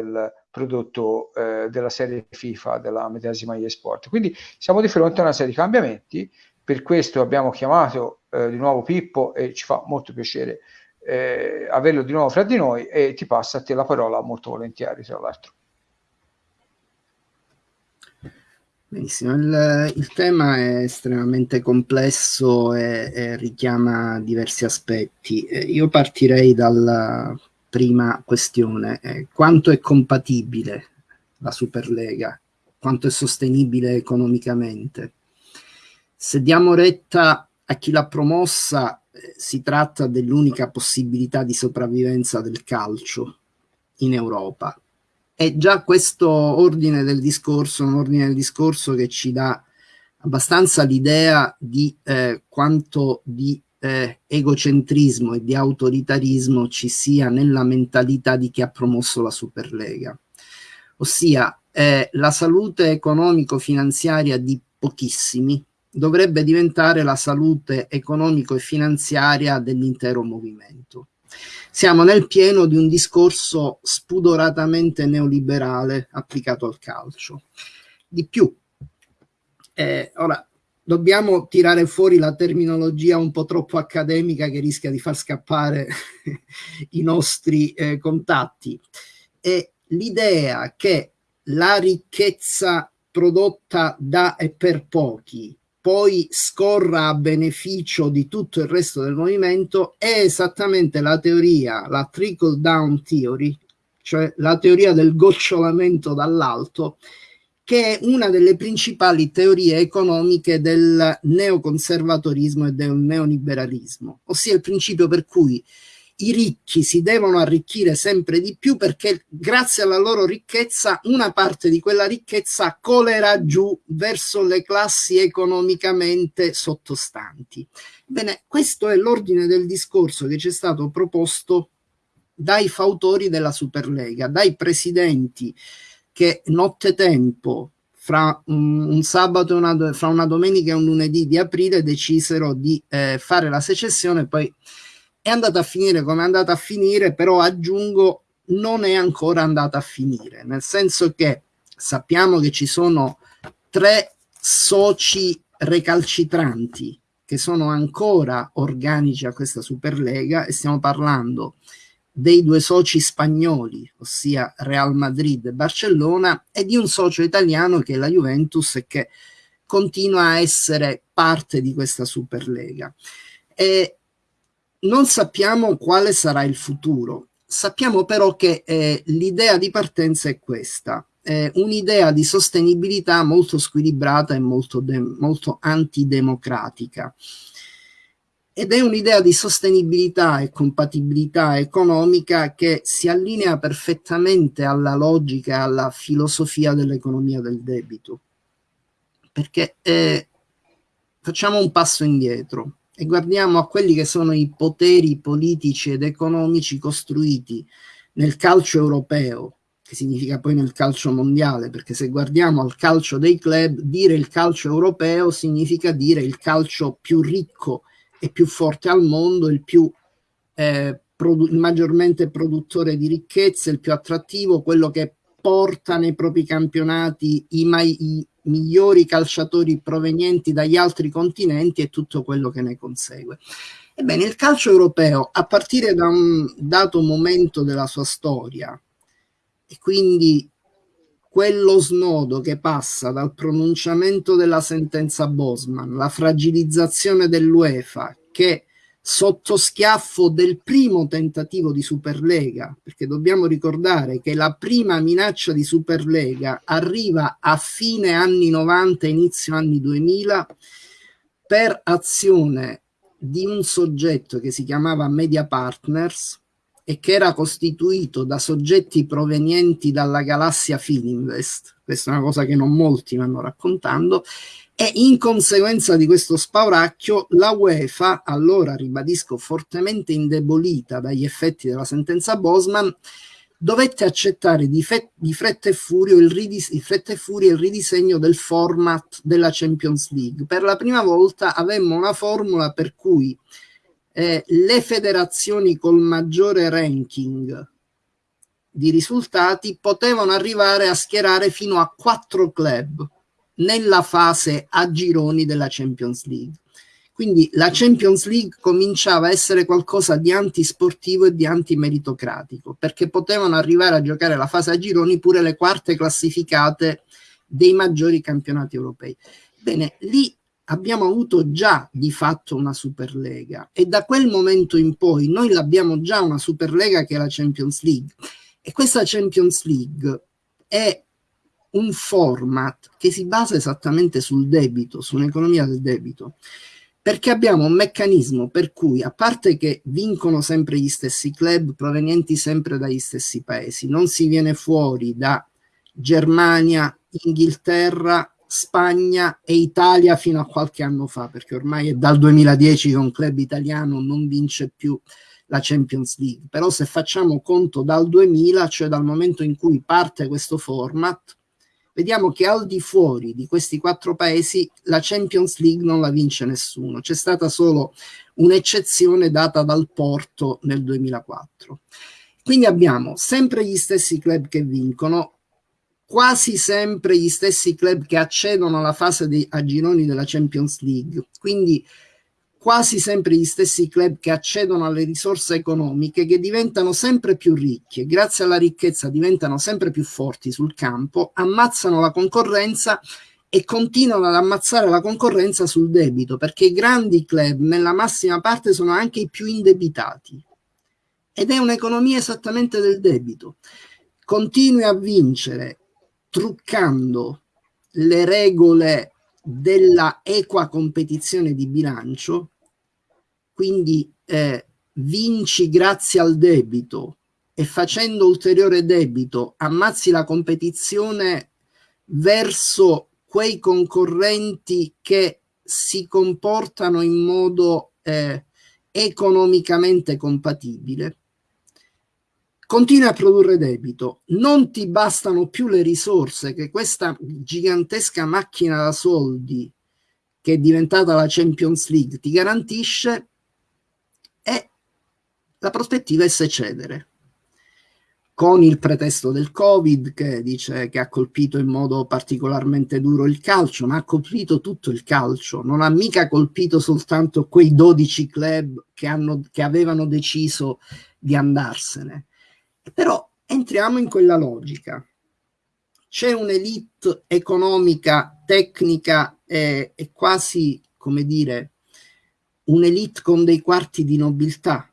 del prodotto eh, della serie FIFA della medesima eSport. Quindi siamo di fronte a una serie di cambiamenti, per questo abbiamo chiamato eh, di nuovo Pippo e ci fa molto piacere eh, averlo di nuovo fra di noi e ti passa a te la parola molto volentieri tra l'altro. Benissimo, il, il, tema è estremamente complesso e, e richiama diversi aspetti. Eh, io partirei dalla prima questione, eh, quanto è compatibile la Superlega, quanto è sostenibile economicamente. Se diamo retta a chi l'ha promossa, eh, si tratta dell'unica possibilità di sopravvivenza del calcio in Europa e già questo ordine del discorso, un ordine del discorso che ci dà abbastanza l'idea di eh, quanto di eh, egocentrismo e di autoritarismo ci sia nella mentalità di chi ha promosso la Superlega. Ossia, eh, la salute economico-finanziaria di pochissimi dovrebbe diventare la salute economico e finanziaria dell'intero movimento. Siamo nel pieno di un discorso spudoratamente neoliberale applicato al calcio. Di più, eh, ora dobbiamo tirare fuori la terminologia un po' troppo accademica che rischia di far scappare i nostri eh, contatti. E l'idea che la ricchezza prodotta da e per pochi poi scorra a beneficio di tutto il resto del movimento è esattamente la teoria, la trickle down theory, cioè la teoria del gocciolamento dall'alto, che è una delle principali teorie economiche del neoconservatorismo e del neoliberalismo, ossia il principio per cui i ricchi si devono arricchire sempre di più perché grazie alla loro ricchezza una parte di quella ricchezza colerà giù verso le classi economicamente sottostanti. Bene, questo è l'ordine del discorso che ci è stato proposto dai fautori della Superlega, dai presidenti che nottetempo fra un, un sabato, una, fra una domenica e un lunedì di aprile decisero di eh, fare la secessione, poi è andata a finire come è andata a finire, però aggiungo non è ancora andata a finire, nel senso che sappiamo che ci sono tre soci recalcitranti che sono ancora organici a questa Superlega e stiamo parlando dei due soci spagnoli, ossia Real Madrid e Barcellona, e di un socio italiano che è la Juventus e che continua a essere parte di questa Superlega. E non sappiamo quale sarà il futuro, sappiamo però che eh, l'idea di partenza è questa, eh, un'idea di sostenibilità molto squilibrata e molto, molto antidemocratica. Ed è un'idea di sostenibilità e compatibilità economica che si allinea perfettamente alla logica alla filosofia dell'economia del debito. Perché eh, facciamo un passo indietro e guardiamo a quelli che sono i poteri politici ed economici costruiti nel calcio europeo, che significa poi nel calcio mondiale, perché se guardiamo al calcio dei club, dire il calcio europeo significa dire il calcio più ricco e più forte al mondo, il più eh, produ maggiormente produttore di ricchezze, il più attrattivo, quello che porta nei propri campionati i, i, migliori calciatori provenienti dagli altri continenti e tutto quello che ne consegue. Ebbene, il calcio europeo, a partire da un dato momento della sua storia, e quindi quello snodo che passa dal pronunciamento della sentenza Bosman, la fragilizzazione dell'UEFA, che sotto schiaffo del primo tentativo di Superlega, perché dobbiamo ricordare che la prima minaccia di Superlega arriva a fine anni 90, inizio anni 2000, per azione di un soggetto che si chiamava Media Partners e che era costituito da soggetti provenienti dalla galassia Fininvest, questa è una cosa che non molti vanno raccontando, e in conseguenza di questo spauracchio la UEFA, allora ribadisco fortemente indebolita dagli effetti della sentenza Bosman, dovette accettare di, di fretta, e furia il il ridisegno del format della Champions League. Per la prima volta avemmo una formula per cui eh, le federazioni col maggiore ranking di risultati potevano arrivare a schierare fino a quattro club nella fase a gironi della Champions League. Quindi la Champions League cominciava a essere qualcosa di antisportivo e di antimeritocratico, perché potevano arrivare a giocare la fase a gironi pure le quarte classificate dei maggiori campionati europei. Bene, lì abbiamo avuto già di fatto una Superlega e da quel momento in poi noi l'abbiamo già una Superlega che è la Champions League. E questa Champions League è un format che si basa esattamente sul debito, su un'economia del debito. Perché abbiamo un meccanismo per cui, a parte che vincono sempre gli stessi club provenienti sempre dagli stessi paesi, non si viene fuori da Germania, Inghilterra, Spagna e Italia fino a qualche anno fa, perché ormai è dal 2010 che un club italiano non vince più la Champions League. Però se facciamo conto dal 2000, cioè dal momento in cui parte questo format, vediamo che al di fuori di questi quattro paesi la Champions League non la vince nessuno, c'è stata solo un'eccezione data dal Porto nel 2004. Quindi abbiamo sempre gli stessi club che vincono, quasi sempre gli stessi club che accedono alla fase di, a gironi della Champions League, quindi quasi sempre gli stessi club che accedono alle risorse economiche che diventano sempre più ricchi e grazie alla ricchezza diventano sempre più forti sul campo, ammazzano la concorrenza e continuano ad ammazzare la concorrenza sul debito perché i grandi club nella massima parte sono anche i più indebitati ed è un'economia esattamente del debito. Continui a vincere truccando le regole della equa competizione di bilancio, quindi eh, vinci grazie al debito e facendo ulteriore debito ammazzi la competizione verso quei concorrenti che si comportano in modo eh, economicamente compatibile continui a produrre debito, non ti bastano più le risorse che questa gigantesca macchina da soldi che è diventata la Champions League ti garantisce e la prospettiva è secedere con il pretesto del Covid che dice che ha colpito in modo particolarmente duro il calcio, ma ha colpito tutto il calcio, non ha mica colpito soltanto quei 12 club che, hanno, che avevano deciso di andarsene. Però entriamo in quella logica. C'è un'elite economica, tecnica e, e quasi, come dire, un'elite con dei quarti di nobiltà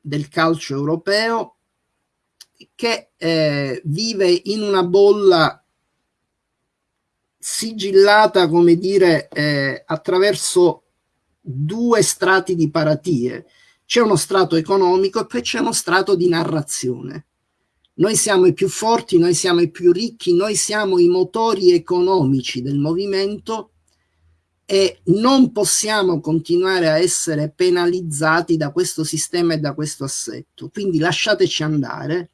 del calcio europeo che eh, vive in una bolla sigillata, come dire, eh, attraverso due strati di paratie c'è uno strato economico e poi c'è uno strato di narrazione. Noi siamo i più forti, noi siamo i più ricchi, noi siamo i motori economici del movimento e non possiamo continuare a essere penalizzati da questo sistema e da questo assetto. Quindi lasciateci andare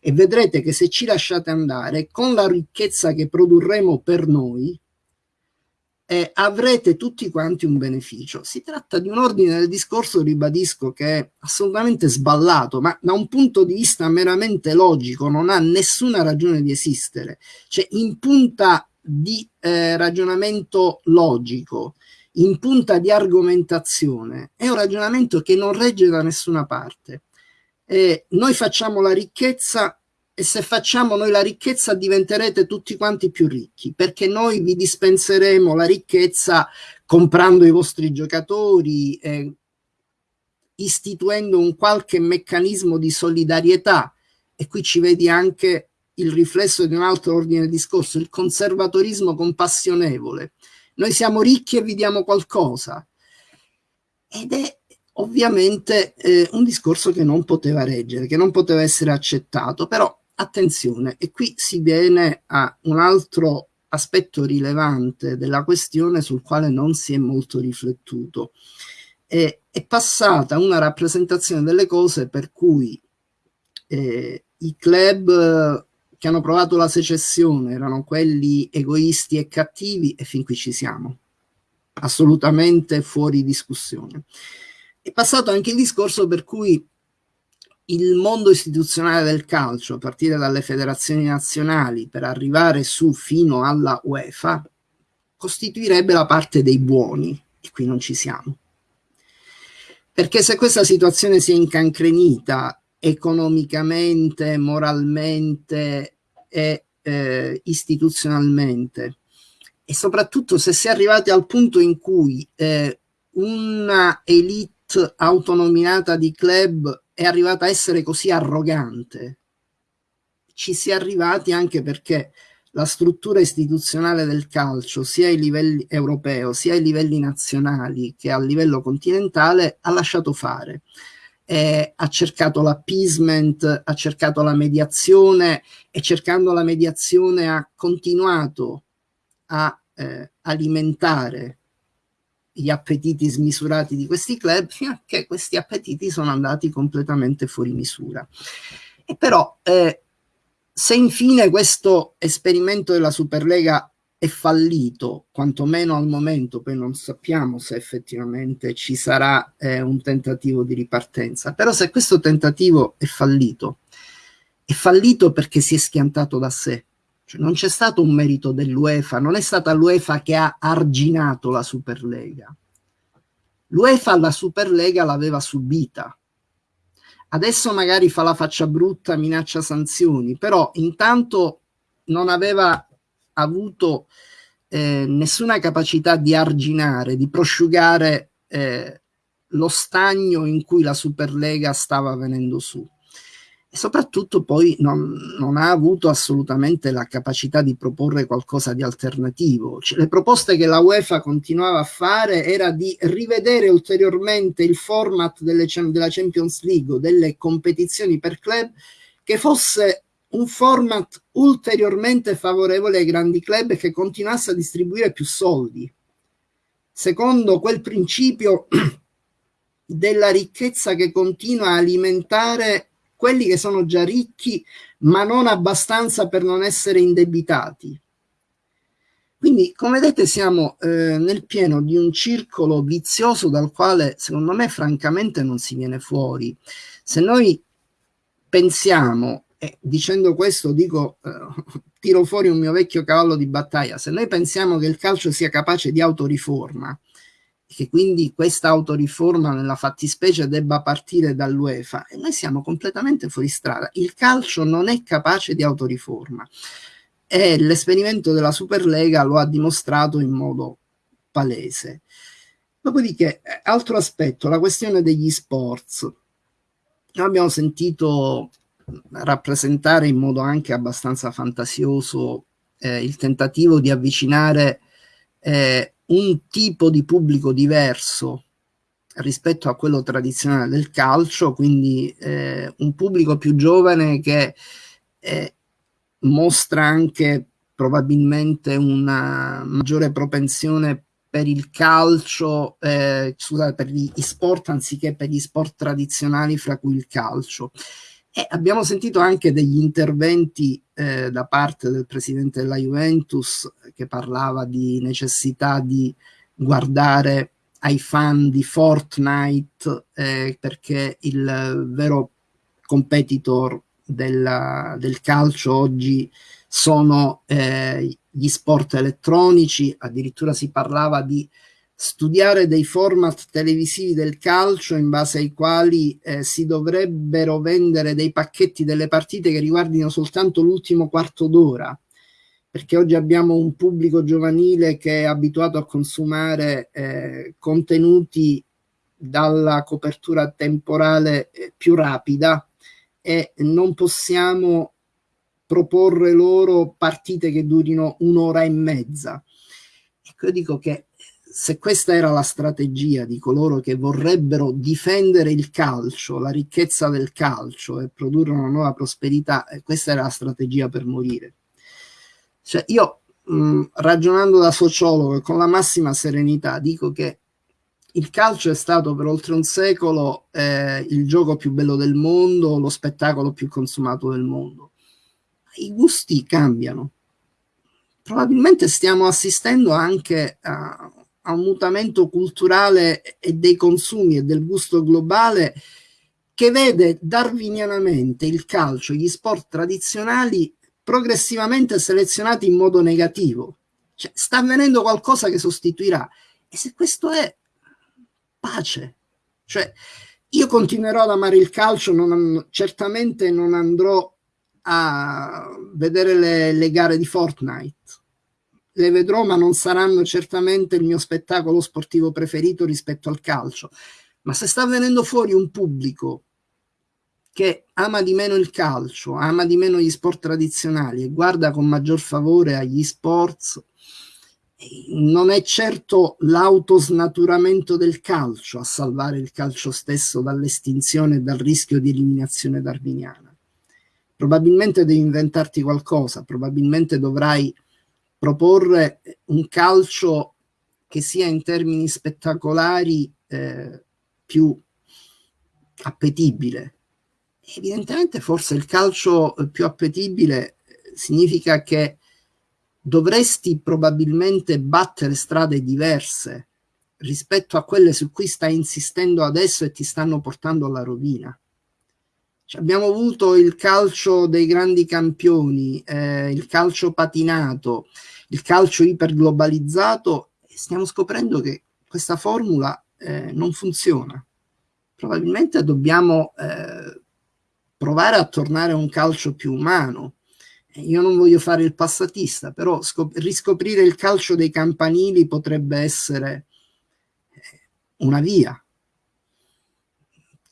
e vedrete che se ci lasciate andare, con la ricchezza che produrremo per noi, eh, avrete tutti quanti un beneficio. Si tratta di un ordine del discorso, ribadisco, che è assolutamente sballato, ma da un punto di vista meramente logico non ha nessuna ragione di esistere. Cioè, in punta di eh, ragionamento logico, in punta di argomentazione, è un ragionamento che non regge da nessuna parte. Eh, noi facciamo la ricchezza e se facciamo noi la ricchezza diventerete tutti quanti più ricchi perché noi vi dispenseremo la ricchezza comprando i vostri giocatori eh, istituendo un qualche meccanismo di solidarietà. E qui ci vedi anche il riflesso di un altro ordine di discorso il conservatorismo compassionevole. Noi siamo ricchi e vi diamo qualcosa. Ed è ovviamente eh, un discorso che non poteva reggere, che non poteva essere accettato, però attenzione, e qui si viene a un altro aspetto rilevante della questione sul quale non si è molto riflettuto. Eh, è passata una rappresentazione delle cose per cui eh, i club che hanno provato la secessione erano quelli egoisti e cattivi e fin qui ci siamo, assolutamente fuori discussione. È passato anche il discorso per cui il mondo istituzionale del calcio, a partire dalle federazioni nazionali per arrivare su fino alla UEFA, costituirebbe la parte dei buoni, e qui non ci siamo. Perché se questa situazione si è incancrenita economicamente, moralmente e eh, istituzionalmente, e soprattutto se si è arrivati al punto in cui eh, una elite autonominata di club è arrivata a essere così arrogante, ci si è arrivati anche perché la struttura istituzionale del calcio, sia ai livelli europei, sia ai livelli nazionali che a livello continentale, ha lasciato fare. Eh, ha cercato l'appeasement, ha cercato la mediazione e cercando la mediazione ha continuato a eh, alimentare gli appetiti smisurati di questi club fino questi appetiti sono andati completamente fuori misura. E però eh, se infine questo esperimento della Superlega è fallito, quantomeno al momento, poi non sappiamo se effettivamente ci sarà eh, un tentativo di ripartenza, però se questo tentativo è fallito, è fallito perché si è schiantato da sé, cioè non c'è stato un merito dell'UEFA, non è stata l'UEFA che ha arginato la Superlega. L'UEFA la Superlega l'aveva subita, Adesso magari fa la faccia brutta, minaccia sanzioni, però intanto non aveva avuto eh, nessuna capacità di arginare, di prosciugare eh, lo stagno in cui la Superlega stava venendo su e soprattutto poi non, non, ha avuto assolutamente la capacità di proporre qualcosa di alternativo. Cioè, le proposte che la UEFA continuava a fare era di rivedere ulteriormente il format delle, della Champions League o delle competizioni per club che fosse un format ulteriormente favorevole ai grandi club e che continuasse a distribuire più soldi. Secondo quel principio della ricchezza che continua a alimentare quelli che sono già ricchi ma non abbastanza per non essere indebitati. Quindi, come vedete, siamo eh, nel pieno di un circolo vizioso dal quale, secondo me, francamente non si viene fuori. Se noi pensiamo, e dicendo questo dico, eh, tiro fuori un mio vecchio cavallo di battaglia, se noi pensiamo che il calcio sia capace di autoriforma, che quindi questa autoriforma nella fattispecie debba partire dall'UEFA e noi siamo completamente fuori strada. Il calcio non è capace di autoriforma e l'esperimento della Superlega lo ha dimostrato in modo palese. Dopodiché, altro aspetto, la questione degli sports. Noi abbiamo sentito rappresentare in modo anche abbastanza fantasioso eh, il tentativo di avvicinare eh, un tipo di pubblico diverso rispetto a quello tradizionale del calcio, quindi eh, un pubblico più giovane che eh, mostra anche probabilmente una maggiore propensione per il calcio, eh, scusate, per gli sport anziché per gli sport tradizionali, fra cui il calcio. E abbiamo sentito anche degli interventi eh, da parte del presidente della Juventus che parlava di necessità di guardare ai fan di Fortnite eh, perché il vero competitor della, del calcio oggi sono eh, gli sport elettronici, addirittura si parlava di studiare dei format televisivi del calcio in base ai quali eh, si dovrebbero vendere dei pacchetti delle partite che riguardino soltanto l'ultimo quarto d'ora perché oggi abbiamo un pubblico giovanile che è abituato a consumare eh, contenuti dalla copertura temporale eh, più rapida e non possiamo proporre loro partite che durino un'ora e mezza. Ecco, io dico che se questa era la strategia di coloro che vorrebbero difendere il calcio, la ricchezza del calcio e produrre una nuova prosperità, eh, questa era la strategia per morire. Cioè io mh, ragionando da sociologo con la massima serenità dico che il calcio è stato per oltre un secolo eh, il gioco più bello del mondo, lo spettacolo più consumato del mondo. I gusti cambiano. Probabilmente stiamo assistendo anche a a un mutamento culturale e dei consumi e del gusto globale che vede darwinianamente il calcio, gli sport tradizionali progressivamente selezionati in modo negativo. Cioè, sta avvenendo qualcosa che sostituirà. E se questo è pace, cioè io continuerò ad amare il calcio, non, certamente non andrò a vedere le, le gare di Fortnite. Le vedrò, ma non saranno certamente il mio spettacolo sportivo preferito rispetto al calcio. Ma se sta venendo fuori un pubblico che ama di meno il calcio, ama di meno gli sport tradizionali e guarda con maggior favore agli sports, non è certo l'autosnaturamento del calcio a salvare il calcio stesso dall'estinzione e dal rischio di eliminazione darwiniana. Probabilmente devi inventarti qualcosa, probabilmente dovrai proporre un calcio che sia in termini spettacolari eh, più appetibile. Evidentemente forse il calcio più appetibile significa che dovresti probabilmente battere strade diverse rispetto a quelle su cui stai insistendo adesso e ti stanno portando alla rovina. Cioè, abbiamo avuto il calcio dei grandi campioni, eh, il calcio patinato, il calcio iperglobalizzato e stiamo scoprendo che questa formula eh, non funziona probabilmente dobbiamo eh, provare a tornare a un calcio più umano. Io non voglio fare il passatista, però riscoprire il calcio dei campanili potrebbe essere eh, una via.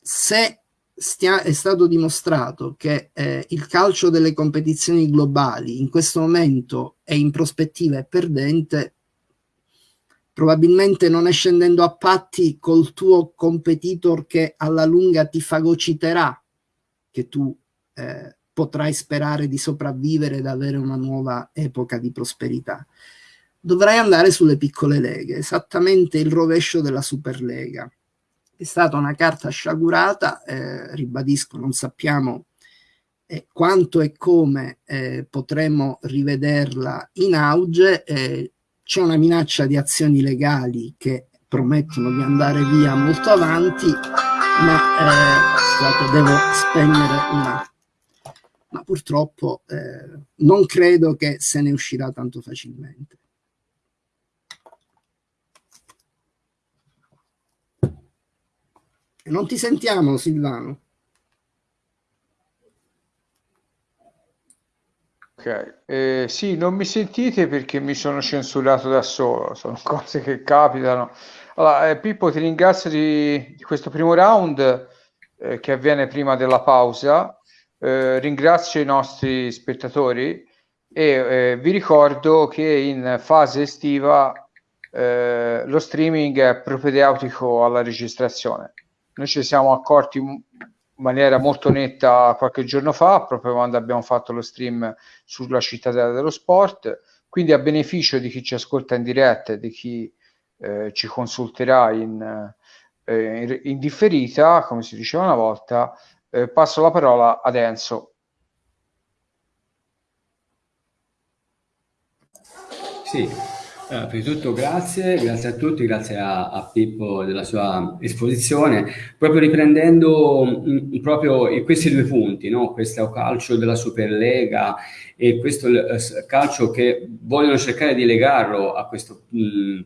Se stia, è stato dimostrato che eh, il calcio delle competizioni globali in questo momento è in prospettiva è perdente, probabilmente non è scendendo a patti col tuo competitor che alla lunga ti fagociterà, che tu eh, potrai sperare di sopravvivere ed avere una nuova epoca di prosperità. Dovrai andare sulle piccole leghe, esattamente il rovescio della Superlega. È stata una carta sciagurata, eh, ribadisco, non sappiamo eh, quanto e come eh, potremo rivederla in auge, eh, c'è una minaccia di azioni legali che promettono di andare via molto avanti, ma eh, scusate, devo spegnere una. Ma purtroppo eh, non credo che se ne uscirà tanto facilmente. Non ti sentiamo, Silvano. Ok, eh, sì, non mi sentite perché mi sono censurato da solo, sono cose che capitano. Allora, eh, Pippo, ti ringrazio di, di questo primo round eh, che avviene prima della pausa. Eh, ringrazio i nostri spettatori e eh, vi ricordo che in fase estiva eh, lo streaming è propedeutico alla registrazione. Noi ci siamo accorti in maniera molto netta qualche giorno fa, proprio quando abbiamo fatto lo stream sulla cittadella dello sport. Quindi a beneficio di chi ci ascolta in diretta e di chi eh, ci consulterà in, eh, in, differita, come si diceva una volta, eh, passo la parola ad Enzo. Sì, Prima di tutto grazie, grazie a tutti, grazie a, a, Pippo della sua esposizione, proprio riprendendo mh, mm, proprio questi due punti, no? questo calcio della Superlega e questo uh, calcio che vogliono cercare di legarlo a questo mh, mm,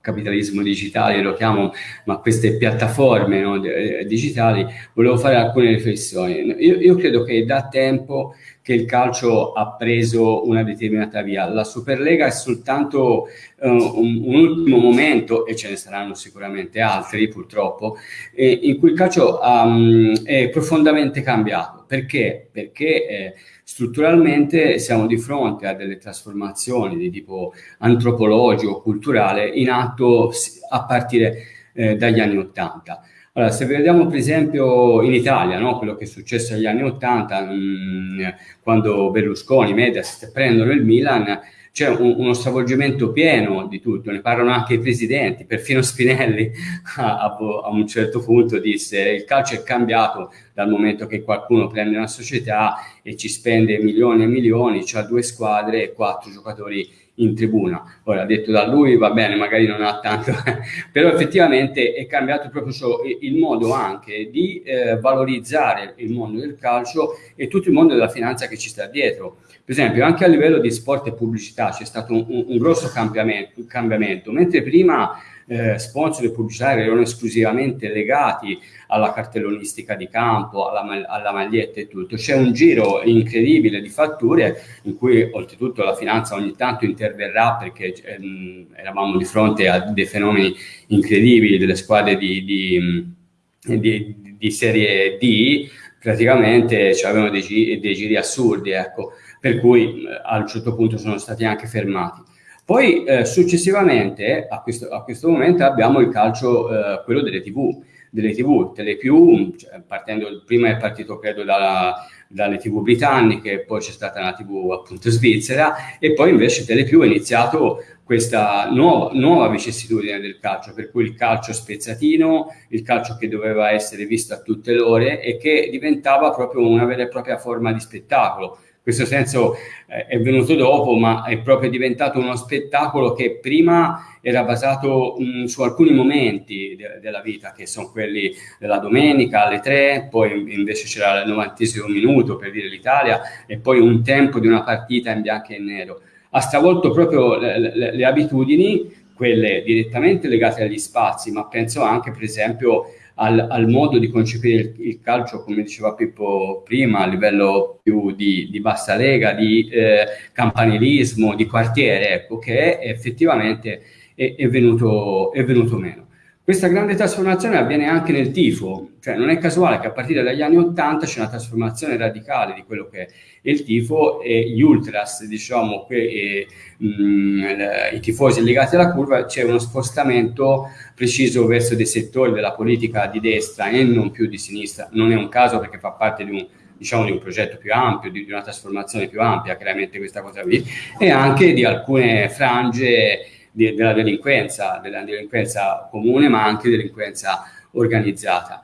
capitalismo digitale, lo chiamo, ma queste piattaforme no, eh, digitali, volevo fare alcune riflessioni. Io, io, credo che da tempo che il calcio ha preso una determinata via. La Superlega è soltanto uh, un, un, ultimo momento, e ce ne saranno sicuramente altri purtroppo, eh, in cui il calcio um, è profondamente cambiato. Perché? Perché eh, strutturalmente siamo di fronte a delle trasformazioni di tipo antropologico, culturale, in atto a partire eh, dagli anni Ottanta. Allora, se vediamo per esempio in Italia, no, quello che è successo negli anni Ottanta, mm, quando Berlusconi, Mediaset prendono il Milan, c'è un, uno stravolgimento pieno di tutto, ne parlano anche i presidenti, perfino Spinelli a, a, un certo punto disse il calcio è cambiato dal momento che qualcuno prende una società e ci spende milioni e milioni, ha due squadre e quattro giocatori in tribuna. Ora, detto da lui, va bene, magari non ha tanto, però effettivamente è cambiato proprio il modo anche di eh, valorizzare il mondo del calcio e tutto il mondo della finanza che ci sta dietro. Per esempio, anche a livello di sport e pubblicità c'è stato un, un, grosso cambiamento, cambiamento, mentre prima eh, sponsor e pubblicitari erano esclusivamente legati alla cartellonistica di campo, alla, alla maglietta e tutto. C'è un giro incredibile di fatture in cui oltretutto la finanza ogni tanto interverrà perché ehm, eravamo di fronte a dei fenomeni incredibili delle squadre di, di, di, di serie D, praticamente avevano dei, dei giri assurdi, ecco, per cui a un certo punto sono stati anche fermati. Poi eh, successivamente a questo, a questo, momento abbiamo il calcio, eh, quello delle tv, delle tv, Telepiù, cioè, partendo, prima è partito credo dalla, dalle tv britanniche, poi c'è stata una tv appunto svizzera e poi invece Telepiù ha iniziato questa nuova, nuova vicissitudine del calcio, per cui il calcio spezzatino, il calcio che doveva essere visto a tutte le ore e che diventava proprio una vera e propria forma di spettacolo questo senso eh, è venuto dopo, ma è proprio diventato uno spettacolo che prima era basato mh, mm, su alcuni momenti de della vita, che sono quelli della domenica alle tre, poi invece c'era il novantesimo minuto per dire l'Italia, e poi un tempo di una partita in bianco e nero. Ha stravolto proprio le, le, le abitudini, quelle direttamente legate agli spazi, ma penso anche, per esempio, al, al, modo di concepire il, il, calcio, come diceva Pippo prima, a livello più di, di bassa lega, di eh, campanilismo, di quartiere, ecco, che effettivamente è, è, venuto, è venuto meno. Questa grande trasformazione avviene anche nel tifo, cioè non è casuale che a partire dagli anni 80 c'è una trasformazione radicale di quello che è il tifo e gli ultras, diciamo, que, e, mh, mm, i tifosi legati alla curva, c'è uno spostamento preciso verso dei settori della politica di destra e non più di sinistra. Non è un caso perché fa parte di un, diciamo, di un progetto più ampio, di, di una trasformazione più ampia, chiaramente questa cosa qui, e anche di alcune frange di, della delinquenza, della delinquenza comune ma anche delinquenza organizzata.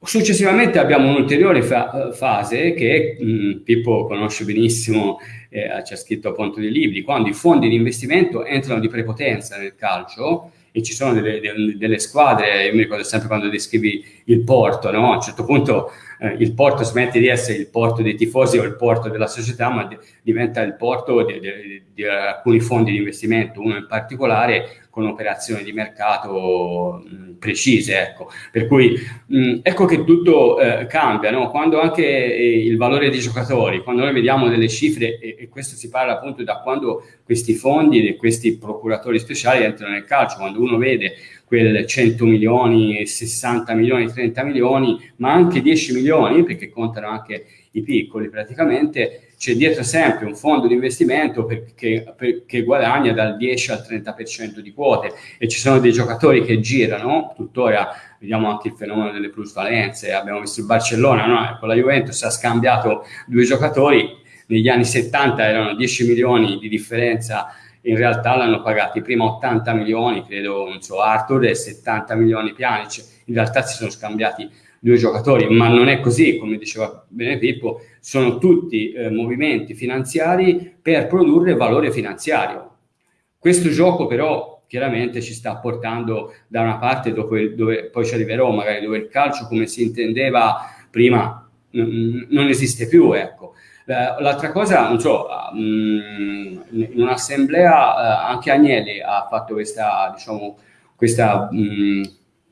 Successivamente abbiamo un'ulteriore fa fase che mh, Pippo conosce benissimo, eh, ci ha scritto appunto dei libri, quando i fondi di investimento entrano di prepotenza nel calcio e ci sono delle, delle, delle squadre, io mi ricordo sempre quando descrivi il Porto, no? a un certo punto eh, il porto smette di essere il porto dei tifosi o il porto della società, ma diventa il porto di, di, di, alcuni fondi di investimento, uno in particolare con operazioni di mercato mh, precise. Ecco. Per cui mh, ecco che tutto eh, cambia, no? quando anche eh, il valore dei giocatori, quando noi vediamo delle cifre, e, e, questo si parla appunto da quando questi fondi e questi procuratori speciali entrano nel calcio, quando uno vede quel 100 milioni, 60 milioni, 30 milioni, ma anche 10 milioni, perché contano anche i piccoli praticamente, c'è dietro sempre un fondo di investimento che, che guadagna dal 10 al 30% di quote e ci sono dei giocatori che girano, tuttora vediamo anche il fenomeno delle plusvalenze, abbiamo visto il Barcellona, no? con la Juventus ha scambiato due giocatori, negli anni 70 erano 10 milioni di differenza in realtà l'hanno pagati prima 80 milioni, credo, non so, Arthur e 70 milioni Pjanic, in realtà si sono scambiati due giocatori, ma non è così, come diceva bene Pippo, sono tutti eh, movimenti finanziari per produrre valore finanziario. Questo gioco però chiaramente ci sta portando da una parte dove, dove poi ci arriverò, magari dove il calcio come si intendeva prima non esiste più, ecco. L'altra cosa, non so, mm, in un'assemblea eh, anche Agnelli ha fatto questa, diciamo, questa mh,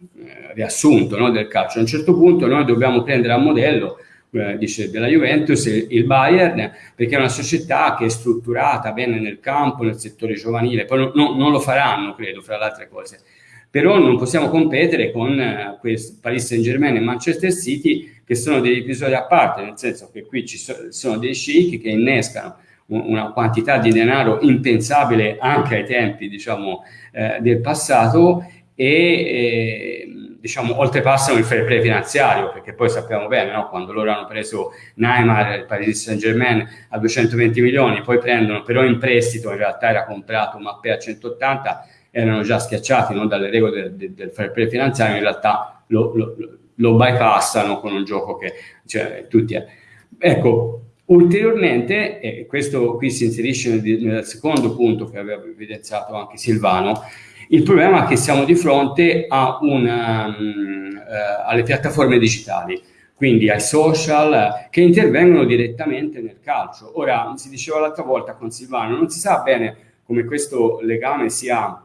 mm, riassunto no, del calcio. A un certo punto noi dobbiamo prendere a modello eh, dice, della Juventus il Bayern perché è una società che è strutturata bene nel campo, nel settore giovanile, poi no, no, non lo faranno, credo, fra le altre cose. Però non possiamo competere con eh, Paris Saint Germain e Manchester City che sono degli episodi a parte, nel senso che qui ci so, sono dei sceicchi che innescano una quantità di denaro impensabile anche ai tempi diciamo, eh, del passato e eh, diciamo, oltrepassano il fair play finanziario, perché poi sappiamo bene, no? quando loro hanno preso Neymar, il Paris Saint Germain a 220 milioni, poi prendono però in prestito, in realtà era comprato Mappé a 180, erano già schiacciati no? dalle regole del, del, fair play finanziario, in realtà lo, lo, lo bypassano con un gioco che cioè, tutti... È. Ecco, ulteriormente, e questo qui si inserisce nel, nel secondo punto che aveva evidenziato anche Silvano, il problema è che siamo di fronte una, um, uh, alle piattaforme digitali, quindi ai social che intervengono direttamente nel calcio. Ora, si diceva l'altra volta con Silvano, non si sa bene come questo legame sia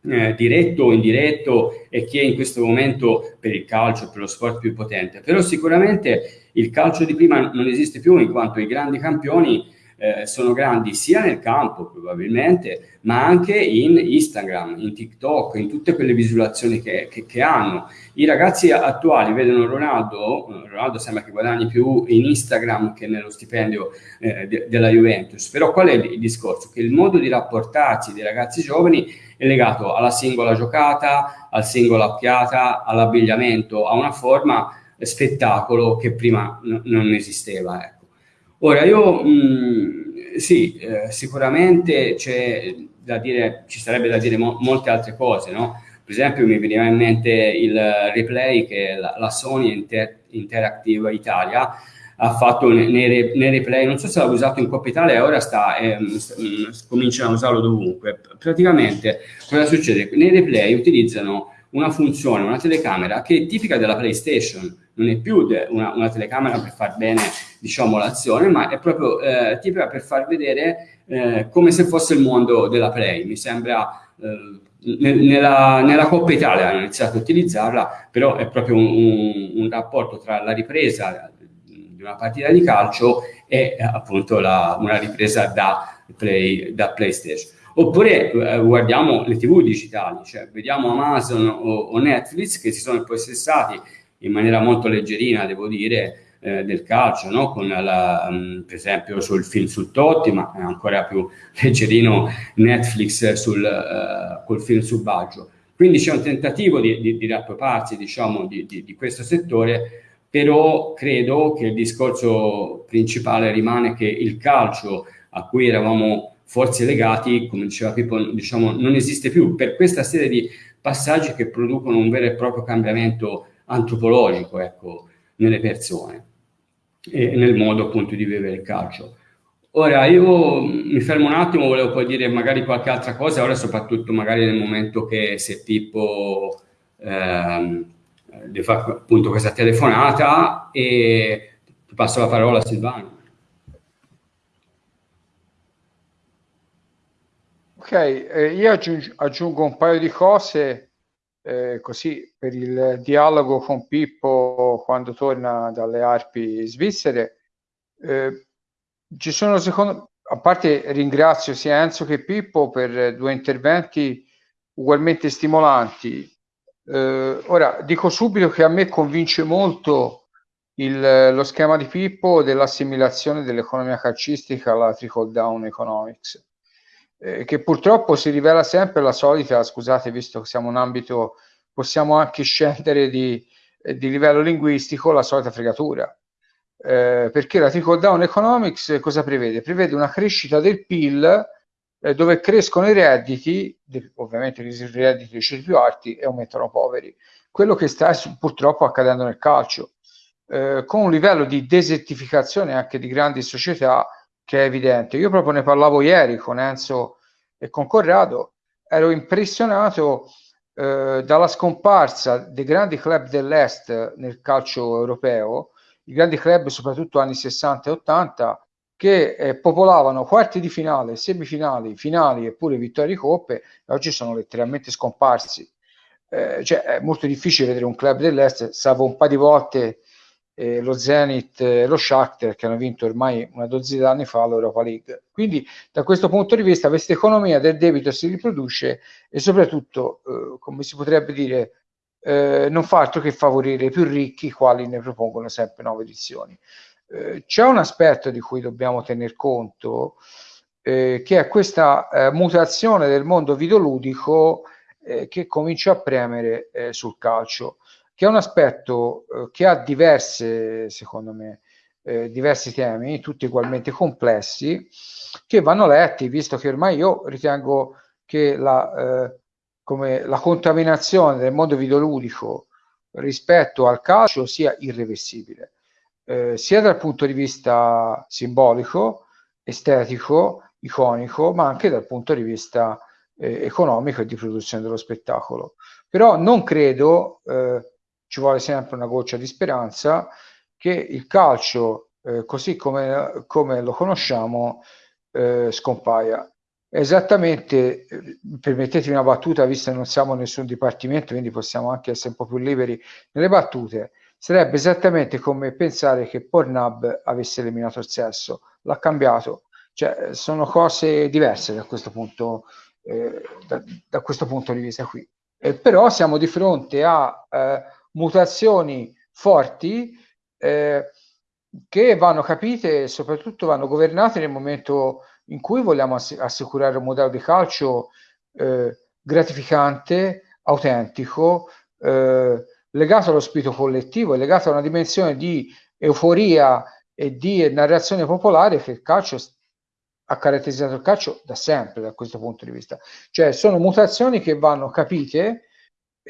eh, diretto o indiretto e chi è in questo momento per il calcio, per lo sport più potente, però sicuramente il calcio di prima non esiste più in quanto i grandi campioni eh, sono grandi sia nel campo probabilmente, ma anche in Instagram, in TikTok, in tutte quelle visualizzazioni che, che, che hanno. I ragazzi attuali vedono Ronaldo, Ronaldo sembra che guadagni più in Instagram che nello stipendio eh, de, della Juventus, però qual è il discorso? Che il modo di rapportarsi dei ragazzi giovani è legato alla singola giocata, al singolo occhiata, all'abbigliamento, a una forma spettacolo che prima non esisteva. Ecco. Ora, io mh, mm, sì, eh, sicuramente c'è da dire, ci sarebbe da dire mo molte altre cose, no? Per esempio mi veniva in mente il replay che la, la Sony Inter Interactive Italia ha fatto nei, nei, replay, non so se l'ha usato in Coppa Italia ora sta, eh, cominciano a usarlo dovunque. Praticamente cosa succede? Nei replay utilizzano una funzione, una telecamera che è tipica della PlayStation, non è più una, una, telecamera per far bene diciamo, l'azione, ma è proprio eh, tipica per far vedere eh, come se fosse il mondo della Play. Mi sembra eh, nella, nella, Coppa Italia hanno iniziato a utilizzarla, però è proprio un, un, un rapporto tra la ripresa di una partita di calcio e appunto la, una ripresa da, play, da PlayStation. Oppure eh, guardiamo le TV digitali, cioè vediamo Amazon o, o Netflix che si sono impossessati in maniera molto leggerina, devo dire, eh, del calcio, no? con la, um, per esempio sul film su Totti, ma ancora più leggerino Netflix sul, uh, col film su Baggio. Quindi c'è un tentativo di, di, di riappropriarsi diciamo, di, di, di questo settore, però credo che il discorso principale rimane che il calcio a cui eravamo forse legati, come diceva Pippo, diciamo, non esiste più per questa serie di passaggi che producono un vero e proprio cambiamento antropologico ecco, nelle persone e nel modo appunto di vivere il calcio. Ora io mi fermo un attimo, volevo poi dire magari qualche altra cosa, ora soprattutto magari nel momento che se Pippo ehm, fa appunto questa telefonata e passo la parola a Silvano. Ok, eh, io aggiungo un paio di cose eh, così per il dialogo con Pippo quando torna dalle Arpi svizzere. Eh, ci sono secondo a parte ringrazio sia Enzo che Pippo per due interventi ugualmente stimolanti. Eh, ora dico subito che a me convince molto il, lo schema di Pippo dell'assimilazione dell'economia calcistica alla trickle down economics eh, che purtroppo si rivela sempre la solita, scusate, visto che siamo un ambito, possiamo anche scendere di, eh, di livello linguistico, la solita fregatura. Eh, perché la trickle down economics cosa prevede? Prevede una crescita del PIL eh, dove crescono i redditi, ovviamente i redditi dei ceti più alti e aumentano i poveri. Quello che sta purtroppo accadendo nel calcio, eh, con un livello di desertificazione anche di grandi società che è evidente. Io proprio ne parlavo ieri con Enzo e con Corrado, ero impressionato eh, dalla scomparsa dei grandi club dell'Est nel calcio europeo, i grandi club soprattutto anni 60 e 80, che eh, popolavano quarti di finale, semifinali, finali e pure vittorie di coppe, e oggi sono letteralmente scomparsi. Eh, cioè, è molto difficile vedere un club dell'Est, salvo un paio di volte eh, lo Zenit e lo Shakhtar che hanno vinto ormai una dozzina di anni fa l'Europa League. Quindi da questo punto di vista questa economia del debito si riproduce e soprattutto, eh, come si potrebbe dire, eh, non fa altro che favorire i più ricchi, i quali ne propongono sempre nuove edizioni. Eh, c'è un aspetto di cui dobbiamo tener conto, eh, che è questa eh, mutazione del mondo videoludico che comincia a premere sul calcio che è un aspetto eh, che ha diverse, secondo me, eh, diversi temi, tutti ugualmente complessi, che vanno letti, visto che ormai io ritengo che la, eh, come la contaminazione del mondo videoludico rispetto al calcio sia irreversibile, eh, sia dal punto di vista simbolico, estetico, iconico, ma anche dal punto di vista eh, economico e di produzione dello spettacolo. Però non credo, eh, ci vuole sempre una goccia di speranza, che il calcio, eh, così come, come, lo conosciamo, eh, scompaia. Esattamente, eh, permettetemi una battuta, visto che non siamo nessun dipartimento, quindi possiamo anche essere un po' più liberi nelle battute, sarebbe esattamente come pensare che Pornhub avesse eliminato il sesso, l'ha cambiato, cioè sono cose diverse da questo punto, eh, da, da, questo punto di vista qui. Eh, però siamo di fronte a eh, mutazioni forti eh, che vanno capite e soprattutto vanno governate nel momento in cui vogliamo ass- assicurare un modello di calcio eh, gratificante, autentico, eh, legato allo spirito collettivo legato a una dimensione di euforia e di narrazione popolare che il calcio ha caratterizzato il calcio da sempre da questo punto di vista. Cioè sono mutazioni che vanno capite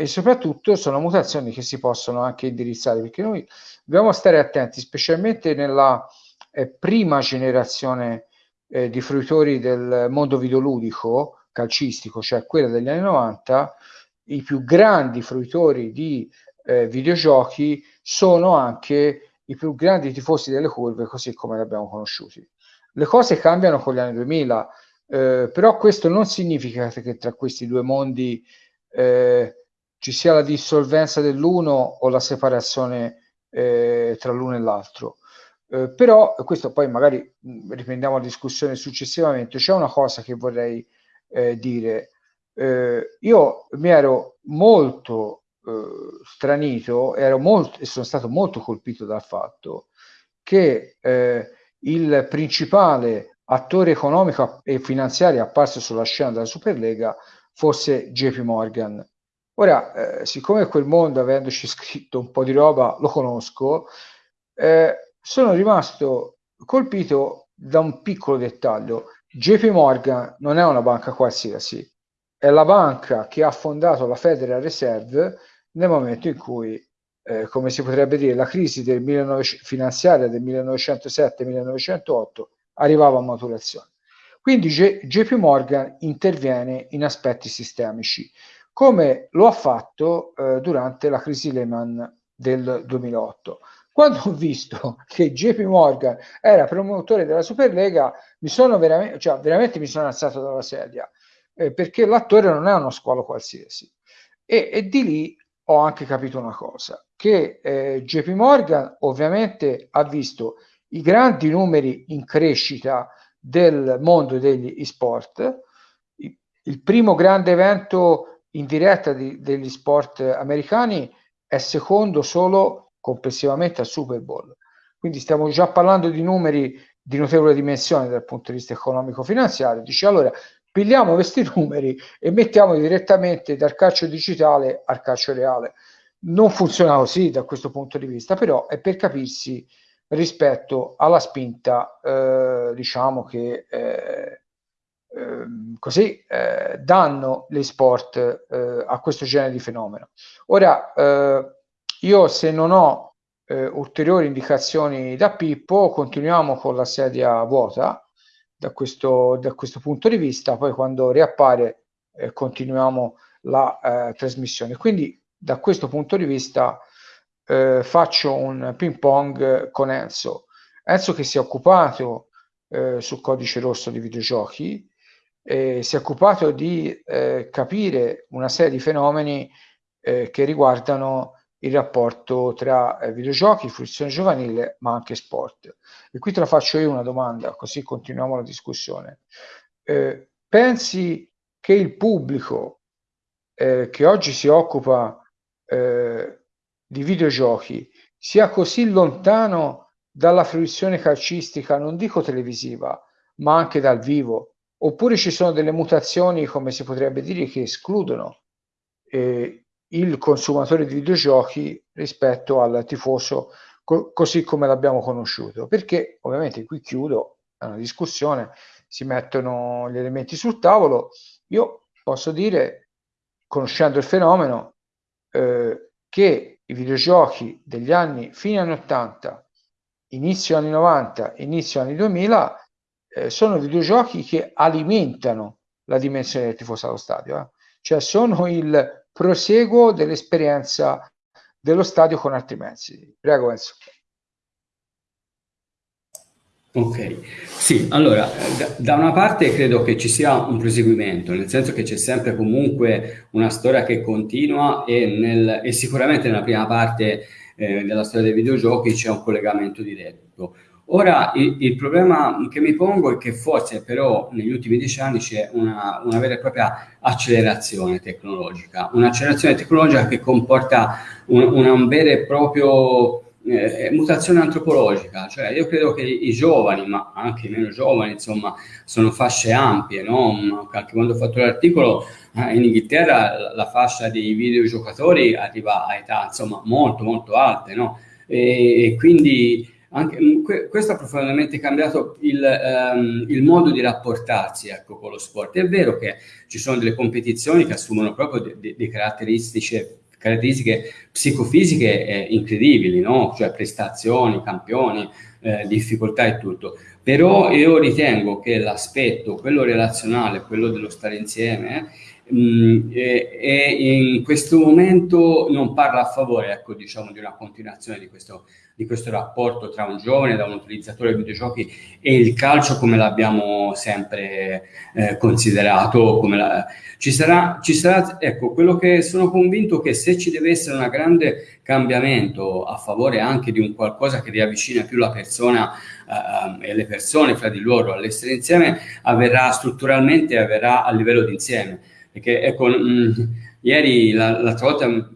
e soprattutto sono mutazioni che si possono anche indirizzare perché noi dobbiamo stare attenti, specialmente nella eh, prima generazione eh, di fruitori del mondo videoludico calcistico, cioè quella degli anni 90, i più grandi fruitori di eh, videogiochi sono anche i più grandi tifosi delle curve, così come li abbiamo conosciuti. Le cose cambiano con gli anni 2000, eh, però questo non significa che tra questi due mondi eh, ci sia la dissolvenza dell'uno o la separazione eh, tra l'uno e l'altro. Eh, però questo poi magari riprendiamo la discussione successivamente. C'è una cosa che vorrei eh, dire. Eh, io mi ero molto eh, stranito ero molto, e sono stato molto colpito dal fatto che eh, il principale attore economico e finanziario apparso sulla scena della Superlega fosse JP Morgan Ora, eh, siccome quel mondo, avendoci scritto un po' di roba, lo conosco, eh, sono rimasto colpito da un piccolo dettaglio. JP Morgan non è una banca qualsiasi, è la banca che ha fondato la Federal Reserve nel momento in cui, eh, come si potrebbe dire, la crisi del 19, finanziaria del 1907-1908 arrivava a maturazione. Quindi J- JP Morgan interviene in aspetti sistemici come lo ha fatto eh, durante la crisi Lehman del 2008. Quando ho visto che JP Morgan era promotore della Superlega, mi sono veramente, cioè, veramente mi sono alzato dalla sedia, eh, perché l'attore non è uno squalo qualsiasi. E, e, di lì ho anche capito una cosa, che eh, JP Morgan ovviamente ha visto i grandi numeri in crescita del mondo degli sport. Il primo grande evento in diretta di, degli sport americani è secondo solo complessivamente al Super Bowl. Quindi stiamo già parlando di numeri di notevole dimensione dal punto di vista economico-finanziario. Dice allora pigliamo questi numeri e mettiamoli direttamente dal calcio digitale al calcio reale. Non funziona così da questo punto di vista, però è per capirsi rispetto alla spinta, eh, diciamo che eh, così eh, danno gli sport eh, a questo genere di fenomeno. Ora, eh, io se non ho eh, ulteriori indicazioni da Pippo, continuiamo con la sedia vuota da questo, da questo punto di vista, poi quando riappare eh, continuiamo la eh, trasmissione. Quindi da questo punto di vista faccio un ping pong con Enzo. Enzo che si è occupato sul codice rosso di videogiochi, eh, si è occupato di eh, capire una serie di fenomeni eh, che riguardano il rapporto tra eh, videogiochi, fruizione giovanile, ma anche sport. E qui te la faccio io una domanda, così continuiamo la discussione. Eh, pensi che il pubblico eh, che oggi si occupa di videogiochi sia così lontano dalla fruizione calcistica, non dico televisiva, ma anche dal vivo, oppure ci sono delle mutazioni, come si potrebbe dire, che escludono eh, il consumatore di videogiochi rispetto al tifoso co- così come l'abbiamo conosciuto. Perché ovviamente qui chiudo, è una discussione, si mettono gli elementi sul tavolo. Io posso dire, conoscendo il fenomeno, eh, che i videogiochi degli anni fine anni 80, inizio anni 90, inizio anni 2000 eh, sono videogiochi che alimentano la dimensione del tifoso allo stadio, eh? cioè sono il proseguo dell'esperienza dello stadio con altri mezzi. Prego Enzo. Ok, sì, allora, da, una parte credo che ci sia un proseguimento, nel senso che c'è sempre comunque una storia che continua e, nel, e sicuramente nella prima parte eh, della storia dei videogiochi c'è un collegamento diretto. Ora, il, il, problema che mi pongo è che forse però negli ultimi dieci anni c'è una, una vera e propria accelerazione tecnologica, un'accelerazione tecnologica che comporta un, una, un vero e proprio eh, mutazione antropologica, cioè io credo che i giovani, ma anche i meno giovani, insomma, sono fasce ampie, no? Anche quando ho fatto l'articolo, eh, in Inghilterra la, la fascia dei videogiocatori arriva a età, insomma, molto, molto alte, no? E, e quindi anche, mm, questo ha profondamente cambiato il, um, il, modo di rapportarsi ecco, con lo sport. È vero che ci sono delle competizioni che assumono proprio delle caratteristiche caratteristiche psicofisiche eh, incredibili, no? cioè prestazioni, campioni, eh, difficoltà e tutto. Però io ritengo che l'aspetto, quello relazionale, quello dello stare insieme, mh, mm, e, in questo momento non parla a favore ecco, diciamo, di una continuazione di questo, di questo rapporto tra un giovane, da un utilizzatore di videogiochi e il calcio come l'abbiamo sempre eh, considerato. La... Ci, sarà, ci sarà, ecco, quello che sono convinto che se ci deve essere un grande cambiamento a favore anche di un qualcosa che riavvicina più la persona eh, e le persone fra di loro all'essere insieme, avverrà strutturalmente, avverrà a livello di insieme perché ecco, mh, ieri l'altra volta un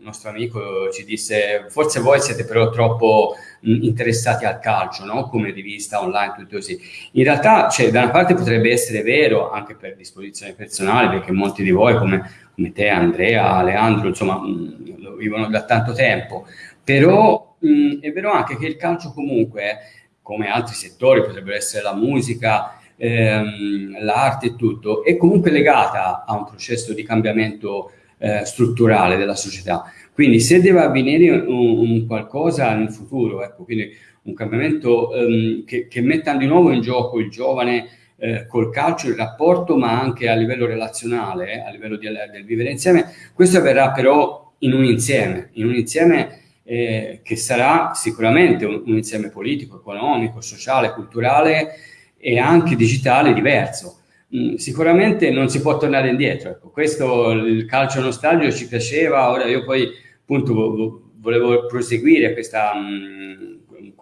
nostro amico ci disse forse voi siete però troppo mh, interessati al calcio, no? come rivista online, tutto così. In realtà, cioè, da una parte potrebbe essere vero, anche per disposizione personale, perché molti di voi, come, come te, Andrea, Leandro, insomma, mh, lo vivono da tanto tempo, però è vero anche che il calcio comunque, come altri settori, potrebbero essere la musica, ehm, l'arte e tutto, è comunque legata a un processo di cambiamento eh, strutturale della società. Quindi se deve avvenire un, un qualcosa nel futuro, ecco, quindi un cambiamento ehm, che, che, metta di nuovo in gioco il giovane eh, col calcio, il rapporto, ma anche a livello relazionale, eh, a livello di, del vivere insieme, questo avverrà però in un insieme, in un insieme eh, che sarà sicuramente un, un insieme politico, economico, sociale, culturale, e anche digitale diverso. Mm, sicuramente non si può tornare indietro. Ecco, questo il calcio nostalgico ci piaceva, ora io poi appunto volevo proseguire questa, mm,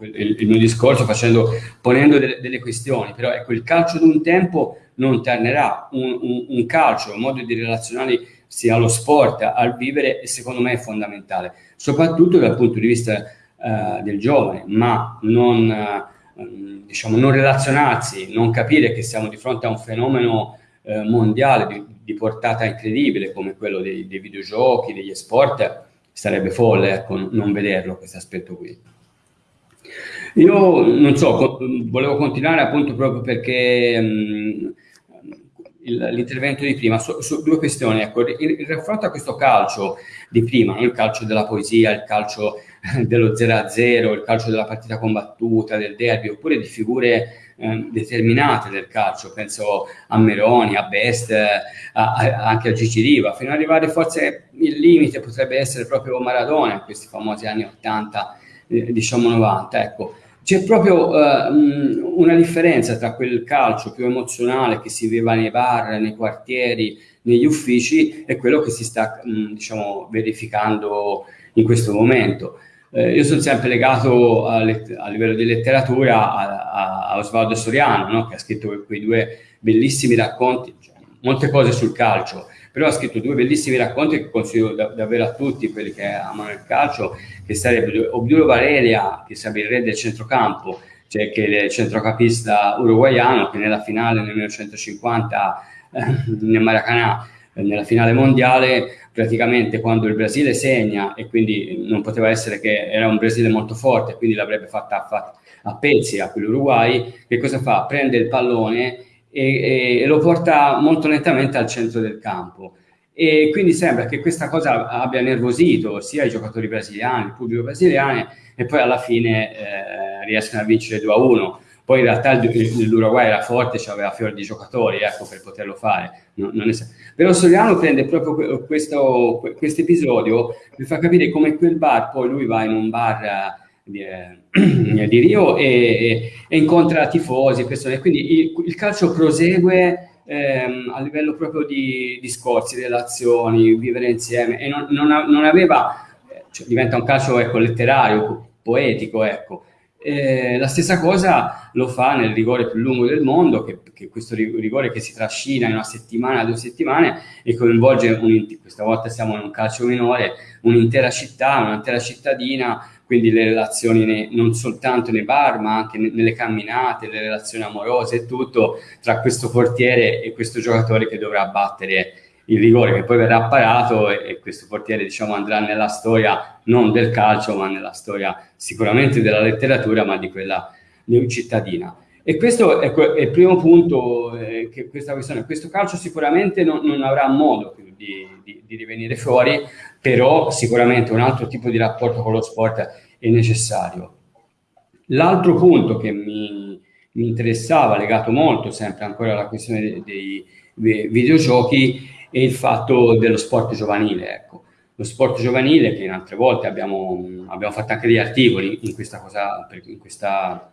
il, il, mio discorso facendo, ponendo delle, delle, questioni, però ecco il calcio di un tempo non tornerà, un, un, un calcio, un modo di relazionare sia allo sport, al vivere, secondo me è fondamentale, soprattutto dal punto di vista uh, del giovane, ma non... Ehm, diciamo, non relazionarsi, non capire che siamo di fronte a un fenomeno eh, mondiale di, di, portata incredibile come quello dei, dei, videogiochi, degli sport, sarebbe folle ecco, non vederlo questo aspetto qui. Io non so, volevo continuare appunto proprio perché um, l'intervento di prima su, su, due questioni. Ecco, il, il raffronto a questo calcio di prima, il calcio della poesia, il calcio dello 0-0, il calcio della partita combattuta, del derby, oppure di figure eh, determinate del calcio, penso a Meroni, a Best, a, a, anche a Gigi Riva, fino ad arrivare forse il limite potrebbe essere proprio Maradona in questi famosi anni 80, eh, diciamo 90, ecco. C'è proprio uh, una differenza tra quel calcio più emozionale che si viveva nei bar, nei quartieri, negli uffici e quello che si sta mh, diciamo, verificando in questo momento. Eh, io sono sempre legato a, a livello di letteratura a, a, Osvaldo Soriano, no? che ha scritto quei due bellissimi racconti, cioè, molte cose sul calcio, però ha scritto due bellissimi racconti che consiglio da, davvero a tutti quelli che amano il calcio, che sarebbe Obdulio Valeria, che sarebbe il re del centrocampo, cioè che è il centrocampista uruguaiano che nella finale nel 1950 eh, nel Maracanã nella finale mondiale, praticamente quando il Brasile segna e quindi non poteva essere che era un Brasile molto forte, quindi l'avrebbe fatta a, a pezzi a quell'Uruguay, che cosa fa? Prende il pallone e, e, lo porta molto nettamente al centro del campo. E quindi sembra che questa cosa abbia nervosito sia i giocatori brasiliani, il pubblico brasiliano, e poi alla fine eh, riescono a vincere 2 a 1 poi in realtà l'Uruguay era forte, aveva fior di giocatori ecco, per poterlo fare. Non, non. Però Soriano prende proprio questo episodio per far capire come quel bar, poi lui va in un bar di, eh, di Rio e, e, incontra tifosi, persone, quindi il, il calcio prosegue ehm, a livello proprio di discorsi, relazioni, vivere insieme e non, non, aveva, cioè, diventa un calcio ecco, letterario, poetico, ecco, eh, la stessa cosa lo fa nel rigore più lungo del mondo, che, che questo rigore che si trascina in una settimana, due settimane e coinvolge, un, questa volta siamo in un calcio minore, un'intera città, un'intera cittadina, quindi le relazioni ne, non soltanto nei bar ma anche ne, nelle camminate, le relazioni amorose e tutto tra questo portiere e questo giocatore che dovrà battere il rigore che poi verrà parato e, e, questo portiere diciamo andrà nella storia non del calcio ma nella storia sicuramente della letteratura ma di quella cittadina. E questo è, è il primo punto eh, che questa questione. Questo calcio sicuramente non, non avrà modo più di, di, di, rivenire fuori però sicuramente un altro tipo di rapporto con lo sport è necessario. L'altro punto che mi, mi interessava legato molto sempre ancora alla questione dei, dei videogiochi e il fatto dello sport giovanile. Ecco. Lo sport giovanile, che in altre volte abbiamo, abbiamo fatto anche degli articoli in questa cosa, per, in questa,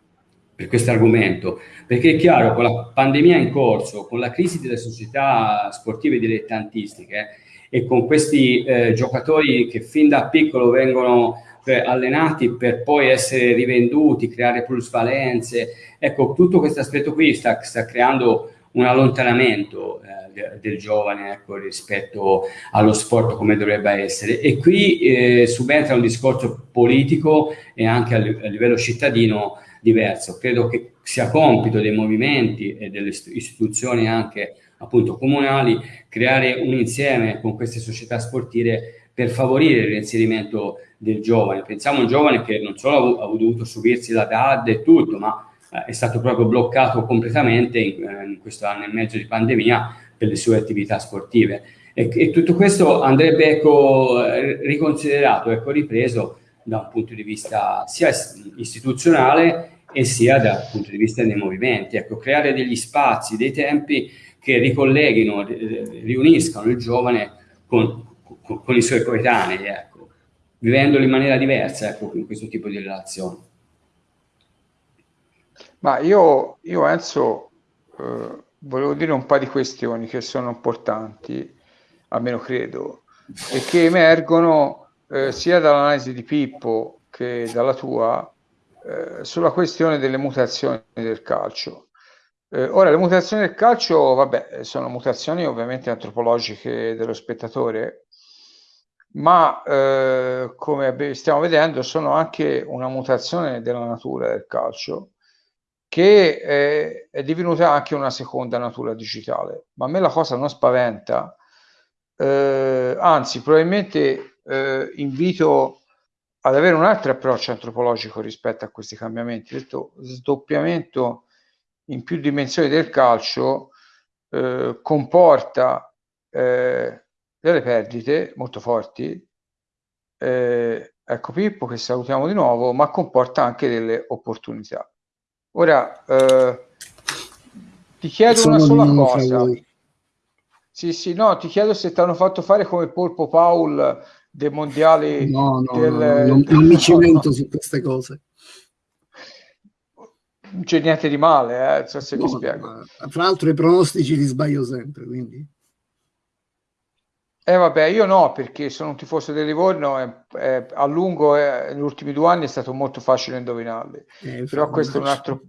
per questo argomento, perché è chiaro, con la pandemia in corso, con la crisi delle società sportive dilettantistiche e con questi eh, giocatori che fin da piccolo vengono eh, allenati per poi essere rivenduti, creare plusvalenze, ecco, tutto questo aspetto qui sta, sta creando un allontanamento eh, del giovane ecco, rispetto allo sport come dovrebbe essere e qui eh, subentra un discorso politico e anche a, livello cittadino diverso. Credo che sia compito dei movimenti e delle istituzioni anche appunto comunali creare un insieme con queste società sportive per favorire il reinserimento del giovane. Pensiamo a un giovane che non solo ha dovuto subirsi la DAD e tutto, ma è stato proprio bloccato completamente in, eh, in, questo anno e mezzo di pandemia per le sue attività sportive. E, e tutto questo andrebbe ecco, riconsiderato, ecco, ripreso da un punto di vista sia istituzionale e sia dal punto di vista dei movimenti. Ecco, creare degli spazi, dei tempi che ricolleghino, riuniscano il giovane con, con, con i suoi coetanei, ecco, vivendolo in maniera diversa ecco, in questo tipo di relazioni. Ma io, io Enzo, eh, volevo dire un paio di questioni che sono importanti, almeno credo, e che emergono eh, sia dall'analisi di Pippo che dalla tua eh, sulla questione delle mutazioni del calcio. Eh, ora, le mutazioni del calcio, vabbè, sono mutazioni ovviamente antropologiche dello spettatore, ma eh, come stiamo vedendo sono anche una mutazione della natura del calcio che è, è divenuta anche una seconda natura digitale. Ma a me la cosa non spaventa, eh, anzi probabilmente eh, invito ad avere un altro approccio antropologico rispetto a questi cambiamenti. Questo sdoppiamento in più dimensioni del calcio eh, comporta eh, delle perdite molto forti. Eh, ecco Pippo che salutiamo di nuovo, ma comporta anche delle opportunità. Ora, eh, ti chiedo Sono una sola cosa. Sì, sì, no, ti chiedo se ti hanno fatto fare come Polpo Paul dei mondiali. No, no, del, no, no non, non mi cimento su queste cose. Non c'è niente di male, eh, so se mi spiego. Tra l'altro i pronostici li sbaglio sempre, quindi... Eh vabbè, io no, perché sono un tifoso del Livorno e, e a lungo, eh, negli ultimi due anni è stato molto facile indovinarli. Eh, Però questo è un altro...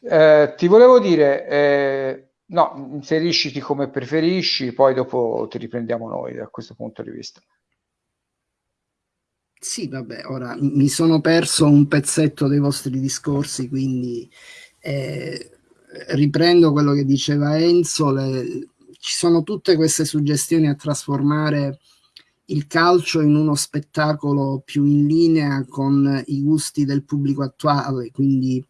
Eh, ti volevo dire, eh, no, inserisciti come preferisci, poi dopo ti riprendiamo noi da questo punto di vista. Sì, vabbè, ora mi sono perso un pezzetto dei vostri discorsi, quindi eh, riprendo quello che diceva Enzo, le ci sono tutte queste suggestioni a trasformare il calcio in uno spettacolo più in linea con i gusti del pubblico attuale, quindi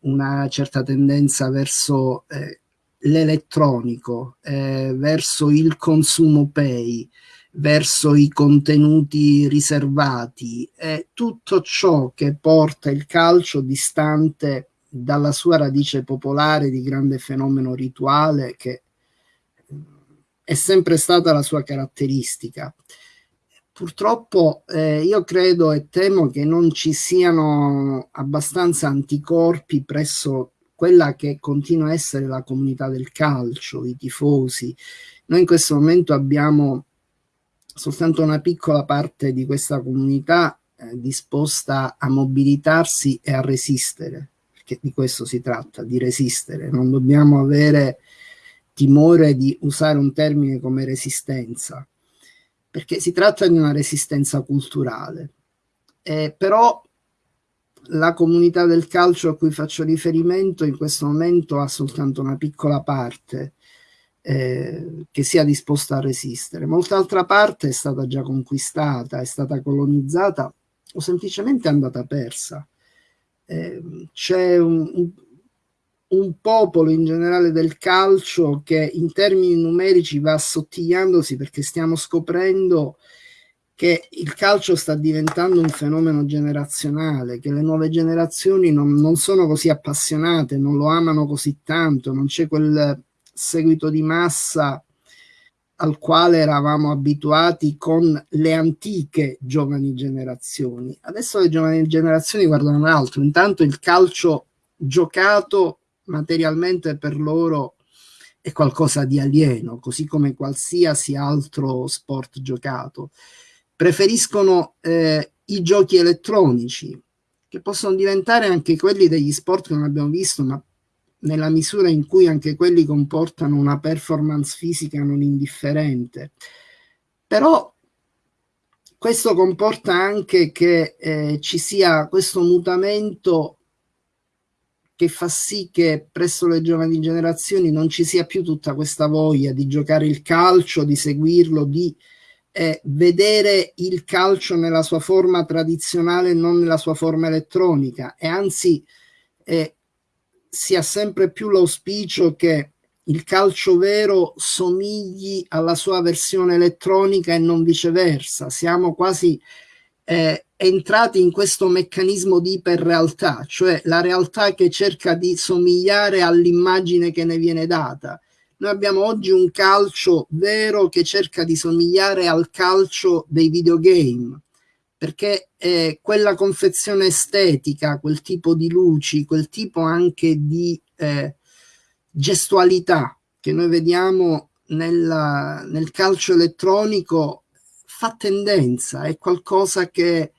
una certa tendenza verso eh, l'elettronico, eh, verso il consumo pay, verso i contenuti riservati, eh, tutto ciò che porta il calcio distante dalla sua radice popolare di grande fenomeno rituale che è sempre stata la sua caratteristica. Purtroppo eh, io credo e temo che non ci siano abbastanza anticorpi presso quella che continua a essere la comunità del calcio, i tifosi. Noi in questo momento abbiamo soltanto una piccola parte di questa comunità eh, disposta a mobilitarsi e a resistere, perché di questo si tratta, di resistere. Non dobbiamo avere timore di usare un termine come resistenza perché si tratta di una resistenza culturale. Eh, però la comunità del calcio a cui faccio riferimento in questo momento ha soltanto una piccola parte eh, che sia disposta a resistere. Molta altra parte è stata già conquistata, è stata colonizzata o semplicemente è andata persa. Eh, c'è un, un, un popolo in generale del calcio che in termini numerici va assottigliandosi perché stiamo scoprendo che il calcio sta diventando un fenomeno generazionale, che le nuove generazioni non, non sono così appassionate, non lo amano così tanto, non c'è quel seguito di massa al quale eravamo abituati con le antiche giovani generazioni. Adesso le giovani generazioni guardano altro, intanto il calcio giocato materialmente per loro è qualcosa di alieno, così come qualsiasi altro sport giocato. Preferiscono eh, i giochi elettronici, che possono diventare anche quelli degli sport che non abbiamo visto, ma nella misura in cui anche quelli comportano una performance fisica non indifferente. Però questo comporta anche che eh, ci sia questo mutamento che fa sì che presso le giovani generazioni non ci sia più tutta questa voglia di giocare il calcio, di seguirlo, di eh, vedere il calcio nella sua forma tradizionale e non nella sua forma elettronica e anzi eh, si ha sempre più l'auspicio che il calcio vero somigli alla sua versione elettronica e non viceversa. Siamo quasi eh, entrati in questo meccanismo di iperrealtà, cioè la realtà che cerca di somigliare all'immagine che ne viene data. Noi abbiamo oggi un calcio vero che cerca di somigliare al calcio dei videogame, perché eh, quella confezione estetica, quel tipo di luci, quel tipo anche di eh, gestualità che noi vediamo nella, nel calcio elettronico fa tendenza, è qualcosa che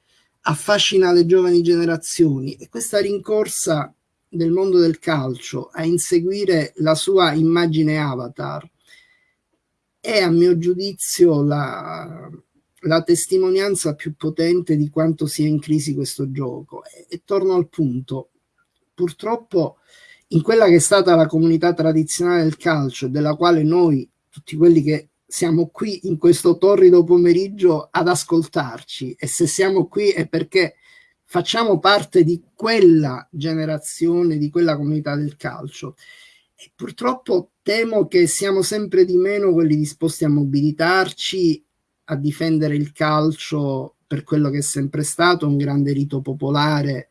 affascina le giovani generazioni e questa rincorsa del mondo del calcio a inseguire la sua immagine avatar è a mio giudizio la, la testimonianza più potente di quanto sia in crisi questo gioco. E, e torno al punto. Purtroppo in quella che è stata la comunità tradizionale del calcio della quale noi tutti quelli che siamo qui in questo torrido pomeriggio ad ascoltarci e se siamo qui è perché facciamo parte di quella generazione, di quella comunità del calcio. E purtroppo temo che siamo sempre di meno quelli disposti a mobilitarci, a difendere il calcio per quello che è sempre stato, un grande rito popolare,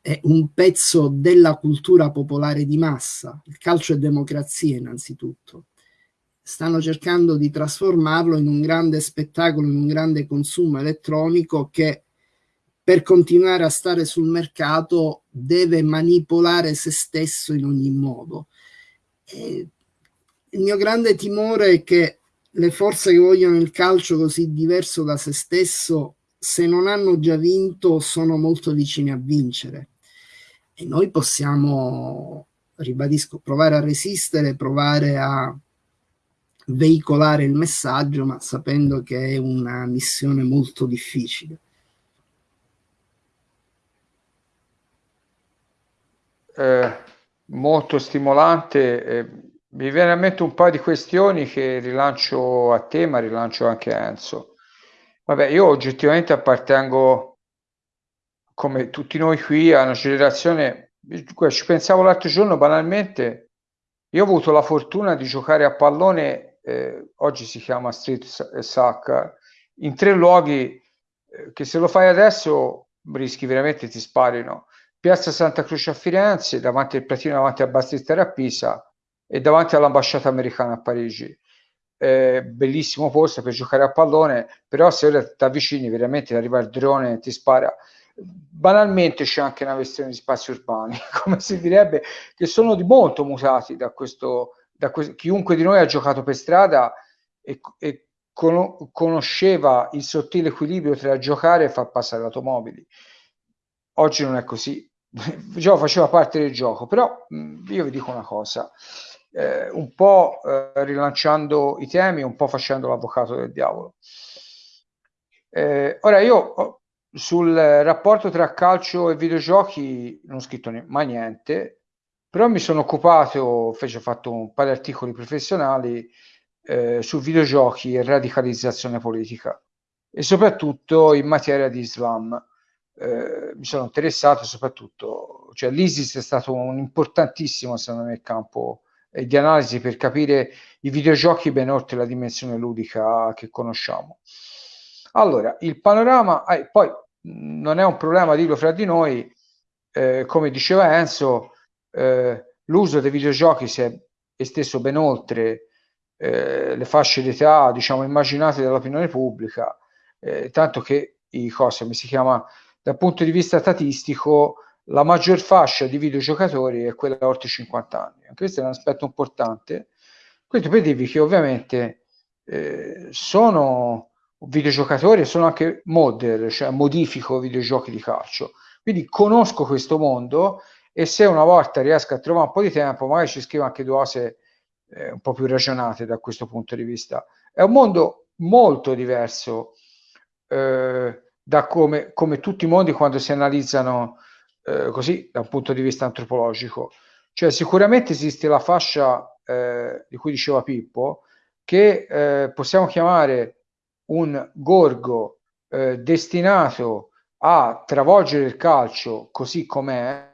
è un pezzo della cultura popolare di massa. Il calcio è democrazia innanzitutto stanno cercando di trasformarlo in un grande spettacolo, in un grande consumo elettronico che per continuare a stare sul mercato deve manipolare se stesso in ogni modo. E il mio grande timore è che le forze che vogliono il calcio così diverso da se stesso, se non hanno già vinto, sono molto vicine a vincere. E noi possiamo, ribadisco, provare a resistere, provare a veicolare il messaggio, ma sapendo che è una missione molto difficile. Eh, molto stimolante. Eh, Mi viene a mente un paio di questioni che rilancio a te, ma rilancio anche a Enzo. Vabbè, io oggettivamente appartengo, come tutti noi qui, a una generazione, ci pensavo l'altro giorno banalmente, io ho avuto la fortuna di giocare a pallone, eh, oggi si chiama street soccer, in tre luoghi eh, che se lo fai adesso rischi veramente ti sparino. Piazza Santa Croce a Firenze, davanti al Platino, davanti a Bastistelli a Pisa e davanti all'ambasciata americana a Parigi eh, bellissimo posto per giocare a pallone, però se ora ti avvicini veramente arriva il drone e ti spara. Banalmente c'è anche una questione di spazi urbani, come si direbbe, che sono di molto mutati da questo, questo chiunque di noi ha giocato per strada e, e conosceva il sottile equilibrio tra giocare e far passare automobili. Oggi non è così, già faceva parte del gioco, però io vi dico una cosa, eh, un po' eh, rilanciando i temi, un po' facendo l'avvocato del diavolo. Eh, ora io sul rapporto tra calcio e videogiochi non ho scritto mai niente, però mi sono occupato, fece, ho fatto un paio di articoli professionali eh, su videogiochi e radicalizzazione politica e soprattutto in materia di Islam. Eh, mi sono interessato soprattutto, cioè l'ISIS è stato un importantissimo, secondo me, campo e di analisi per capire i videogiochi ben oltre la dimensione ludica che conosciamo. Allora, il panorama, eh, poi non è un problema dirlo fra di noi, eh, come diceva Enzo, eh, l'uso dei videogiochi si è esteso ben oltre eh, le fasce d'età, diciamo, immaginate dall'opinione pubblica, eh, tanto che i cose, come si chiama, dal punto di vista statistico, la maggior fascia di videogiocatori è quella oltre 50 anni. Questo è un aspetto importante. Questo per dirvi che ovviamente eh, sono videogiocatori e sono anche modder, cioè modifico videogiochi di calcio. Quindi conosco questo mondo e se una volta riesco a trovare un po' di tempo, magari ci scrivo anche due cose eh, un po' più ragionate da questo punto di vista. È un mondo molto diverso eh, da come, come tutti i mondi quando si analizzano eh, così da un punto di vista antropologico. Cioè sicuramente esiste la fascia eh, di cui diceva Pippo, che eh, possiamo chiamare un gorgo eh, destinato a travolgere il calcio così com'è,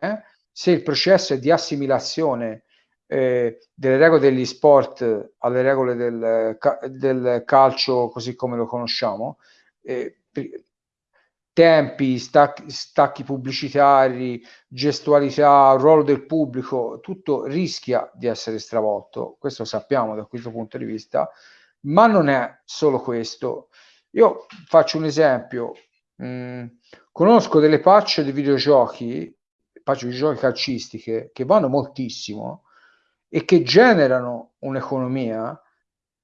se il processo è di assimilazione eh, delle regole degli sport alle regole del, del calcio così come lo conosciamo, eh, tempi, stacchi, stacchi pubblicitari, gestualità, ruolo del pubblico, tutto rischia di essere stravolto, questo sappiamo da questo punto di vista, ma non è solo questo. Io faccio un esempio, mm, conosco delle patch di videogiochi, patch di videogiochi calcistiche, che vanno moltissimo e che generano un'economia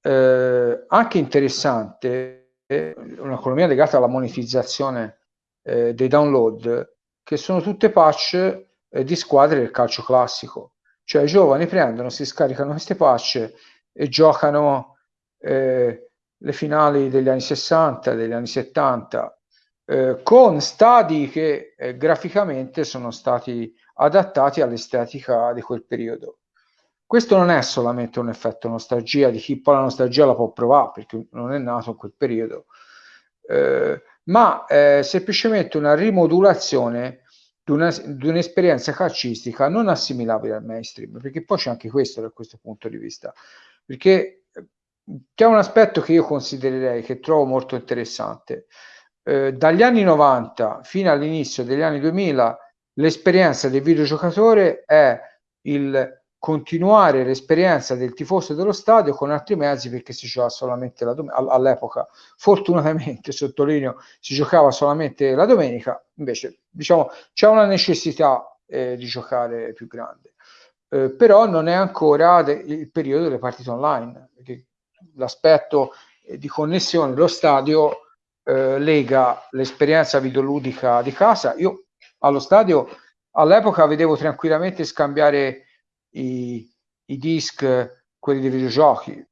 eh, anche interessante, eh, un'economia legata alla monetizzazione eh, dei download che sono tutte patch eh, di squadre del calcio classico. Cioè i giovani prendono, si scaricano queste patch e giocano eh, le finali degli anni 60, degli anni 70, eh, con stadi che eh, graficamente sono stati adattati all'estetica di quel periodo. Questo non è solamente un effetto nostalgia, di chi poi la nostalgia la può provare perché non è nato in quel periodo, eh, ma eh, semplicemente una rimodulazione di, un'esperienza calcistica non assimilabile al mainstream, perché poi c'è anche questo da questo punto di vista, perché eh, c'è un aspetto che io considererei, che trovo molto interessante. Eh, dagli anni 90 fino all'inizio degli anni 2000 l'esperienza del videogiocatore è il continuare l'esperienza del tifoso dello stadio con altri mezzi perché si giocava solamente la domenica all'epoca. Fortunatamente sottolineo si giocava solamente la domenica invece diciamo c'è una necessità eh, di giocare più grande. Eh, però non è ancora de- il periodo delle partite online l'aspetto eh, di connessione dello stadio eh, lega l'esperienza videoludica di casa io allo stadio all'epoca vedevo tranquillamente scambiare i, i disc, quelli dei videogiochi.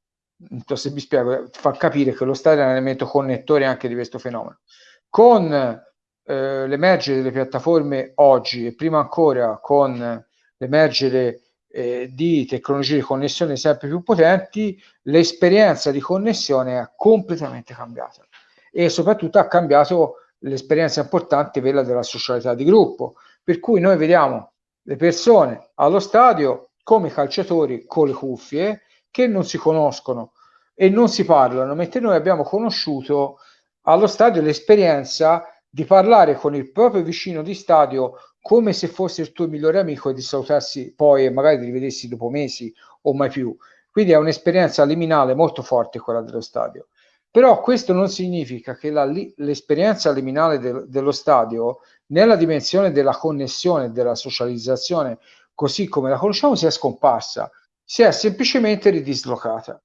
Non so se vi spiego, fa capire che lo stadio è un elemento connettore anche di questo fenomeno. Con eh, l'emergere delle piattaforme oggi e prima ancora con l'emergere eh, di tecnologie di connessione sempre più potenti, l'esperienza di connessione è completamente cambiata e soprattutto ha cambiato l'esperienza importante, quella della socialità di gruppo, per cui noi vediamo le persone allo stadio come calciatori con le cuffie che non si conoscono e non si parlano, mentre noi abbiamo conosciuto allo stadio l'esperienza di parlare con il proprio vicino di stadio come se fosse il tuo migliore amico e di salutarsi poi e magari di rivedessi dopo mesi o mai più. Quindi è un'esperienza liminale molto forte quella dello stadio. Però questo non significa che la, l'esperienza liminale del, dello stadio, nella dimensione della connessione, della socializzazione, così come la conosciamo, sia scomparsa, si è semplicemente ridislocata.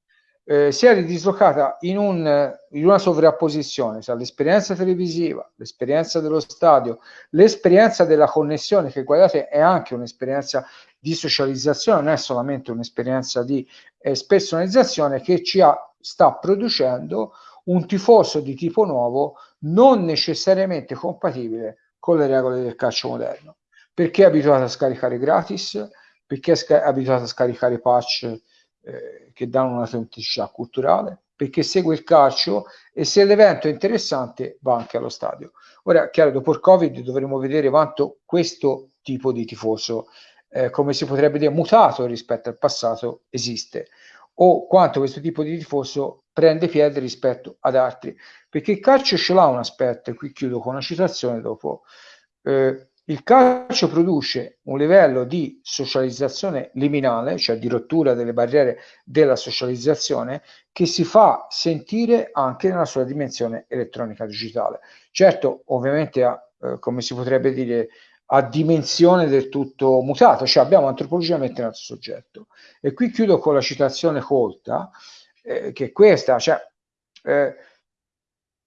Eh, si è ridislocata in, un, in una sovrapposizione tra l'esperienza televisiva, l'esperienza dello stadio, l'esperienza della connessione, che guardate è anche un'esperienza di socializzazione, non è solamente un'esperienza di eh, personalizzazione che ci ha, sta producendo un tifoso di tipo nuovo non necessariamente compatibile con le regole del calcio moderno, perché è abituato a scaricare gratis, perché è sca- abituato a scaricare patch eh, che danno un'autenticità culturale, perché segue il calcio e se l'evento è interessante va anche allo stadio. Ora, chiaro, dopo il Covid dovremo vedere quanto questo tipo di tifoso, eh, come si potrebbe dire, mutato rispetto al passato, esiste o quanto questo tipo di tifoso prende piede rispetto ad altri, perché il calcio ce l'ha un aspetto, e qui chiudo con una citazione dopo, eh, il calcio produce un livello di socializzazione liminale, cioè di rottura delle barriere della socializzazione, che si fa sentire anche nella sua dimensione elettronica digitale. Certo, ovviamente, eh, come si potrebbe dire, a dimensione del tutto mutata, cioè abbiamo antropologicamente un altro soggetto. E qui chiudo con la citazione colta, eh, che è questa, cioè eh,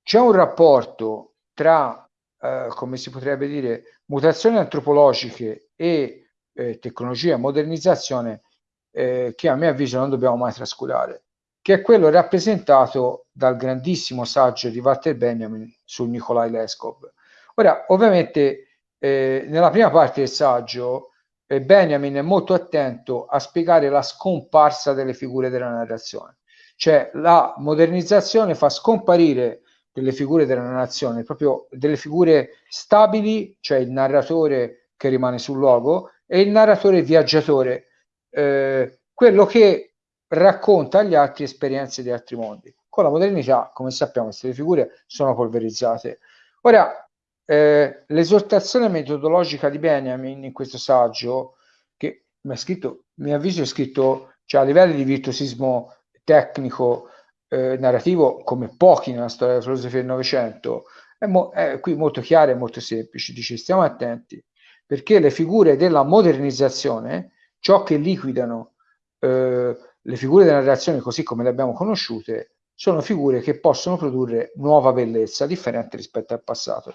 c'è un rapporto tra, eh, come si potrebbe dire, mutazioni antropologiche e eh, tecnologia, modernizzazione eh, che a mio avviso non dobbiamo mai trascurare, che è quello rappresentato dal grandissimo saggio di Walter Benjamin su Nikolai Leskov. Ora, ovviamente, eh, nella prima parte del saggio, eh, Benjamin è molto attento a spiegare la scomparsa delle figure della narrazione, cioè la modernizzazione fa scomparire delle figure della narrazione, proprio delle figure stabili, cioè il narratore che rimane sul luogo e il narratore viaggiatore, eh, quello che racconta agli altri esperienze di altri mondi. Con la modernità, come sappiamo, queste figure sono polverizzate. Ora, eh, l'esortazione metodologica di Benjamin in questo saggio, che mi ha scritto, mi avviso è scritto cioè, a livelli di virtuosismo tecnico, eh, narrativo come pochi nella storia della filosofia del Novecento, è, mo- è qui molto chiaro e molto semplice. Dice stiamo attenti perché le figure della modernizzazione, ciò che liquidano eh, le figure della narrazione così come le abbiamo conosciute, sono figure che possono produrre nuova bellezza differente rispetto al passato.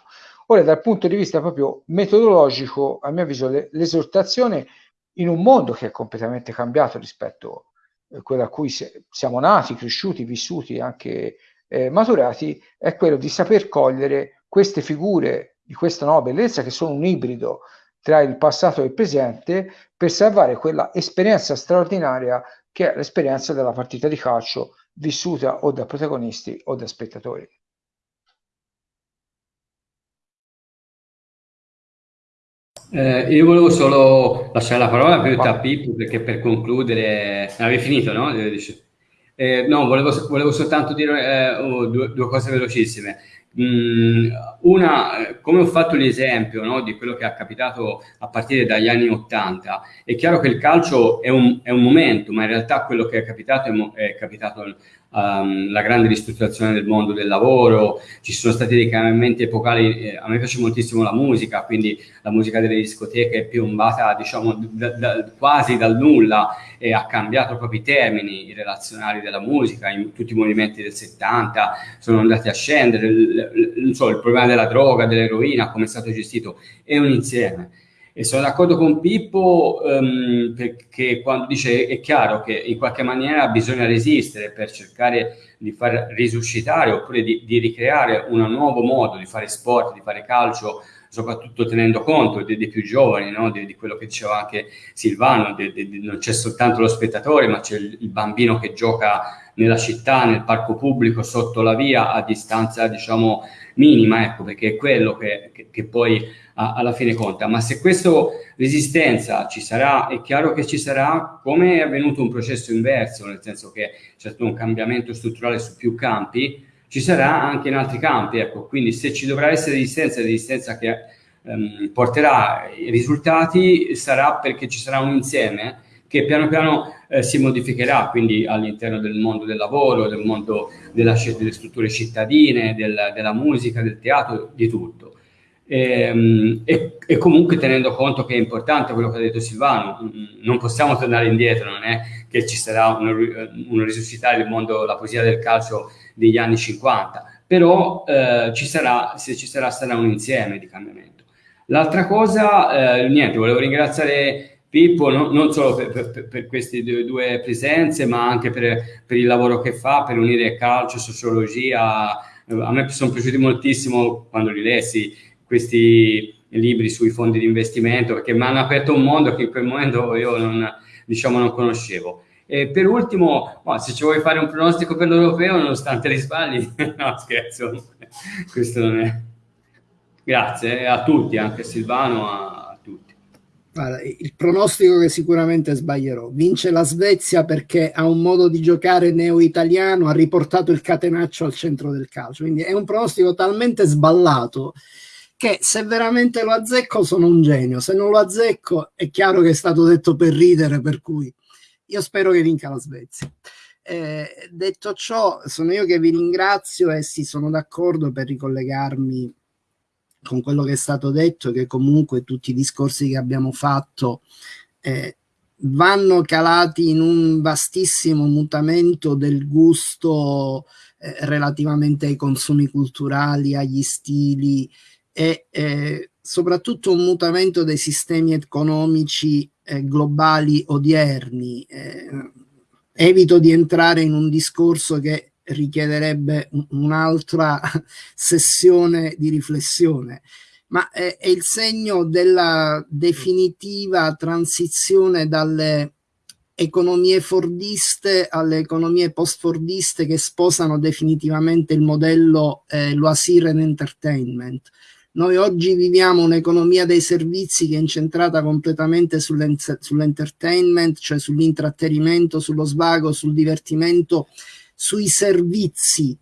Ora, dal punto di vista proprio metodologico, a mio avviso, le, l'esortazione in un mondo che è completamente cambiato rispetto eh, quello a cui siamo nati, cresciuti, vissuti, anche eh, maturati, è quello di saper cogliere queste figure di questa nuova bellezza che sono un ibrido tra il passato e il presente per salvare quella esperienza straordinaria che è l'esperienza della partita di calcio vissuta o da protagonisti o da spettatori. Eh, io volevo solo lasciare la parola più a Pippo perché per concludere, avevi finito, no? Eh, no, volevo, volevo, soltanto dire eh, oh, due, due, cose velocissime. Mm, una, come ho fatto l'esempio no, di quello che è capitato a partire dagli anni 80, è chiaro che il calcio è un, è un momento, ma in realtà quello che è capitato è, è capitato um, la grande ristrutturazione del mondo del lavoro, ci sono stati dei cambiamenti epocali, eh, a me piace moltissimo la musica, quindi la musica delle discoteche è piombata diciamo da, da, quasi dal nulla e ha cambiato proprio i termini i relazionali della musica, in tutti i movimenti del 70 sono andati a scendere, il, il, so, il problema della droga, dell'eroina, come è stato gestito, è un insieme. E sono d'accordo con Pippo um, perché quando dice è chiaro che in qualche maniera bisogna resistere per cercare di far risuscitare oppure di, di ricreare un nuovo modo di fare sport, di fare calcio soprattutto tenendo conto dei, dei più giovani, no? di, di, quello che diceva anche Silvano, di, non c'è soltanto lo spettatore, ma c'è il, il, bambino che gioca nella città, nel parco pubblico, sotto la via, a distanza, diciamo, minima, ecco, perché è quello che, che, che poi a, alla fine conta. Ma se questa resistenza ci sarà, è chiaro che ci sarà, come è avvenuto un processo inverso, nel senso che c'è stato un cambiamento strutturale su più campi, ci sarà anche in altri campi. Ecco, quindi se ci dovrà essere resistenza, resistenza che ehm, porterà i risultati sarà perché ci sarà un insieme che piano piano eh, si modificherà, quindi all'interno del mondo del lavoro, del mondo della, delle strutture cittadine, del, della musica, del teatro, di tutto. E, ehm, e, e, comunque tenendo conto che è importante quello che ha detto Silvano, mm, non possiamo tornare indietro, non è che ci sarà un, un risuscitare il mondo, la poesia del calcio degli anni 50, però eh, ci sarà, se ci sarà, sarà un insieme di cambiamento. L'altra cosa, eh, niente, volevo ringraziare Pippo no, non solo per, per, per, queste due, presenze, ma anche per, per, il lavoro che fa, per unire calcio, sociologia. A me sono piaciuti moltissimo quando li lessi questi libri sui fondi di investimento, perché mi hanno aperto un mondo che in quel momento io non, diciamo, non conoscevo. E per ultimo, oh, se ci vuoi fare un pronostico per l'europeo, nonostante li sbagli, no scherzo, questo non è. Grazie a tutti, anche a Silvano, a tutti. Guarda, il pronostico che sicuramente sbaglierò. Vince la Svezia perché ha un modo di giocare neo-italiano, ha riportato il catenaccio al centro del calcio. Quindi è un pronostico talmente sballato che se veramente lo azzecco sono un genio, se non lo azzecco è chiaro che è stato detto per ridere, per cui io spero che vinca la Svezia. Eh, detto ciò, sono io che vi ringrazio e sì, sono d'accordo per ricollegarmi con quello che è stato detto, che comunque tutti i discorsi che abbiamo fatto eh, vanno calati in un vastissimo mutamento del gusto eh, relativamente ai consumi culturali, agli stili e eh, soprattutto un mutamento dei sistemi economici eh, globali odierni. Eh, evito di entrare in un discorso che richiederebbe un'altra sessione di riflessione, ma è, è, il segno della definitiva transizione dalle economie fordiste alle economie post-fordiste che sposano definitivamente il modello eh, Loisir Entertainment noi oggi viviamo un'economia dei servizi che è incentrata completamente sull'entertainment, cioè sull'intrattenimento, sullo svago, sul divertimento, sui servizi,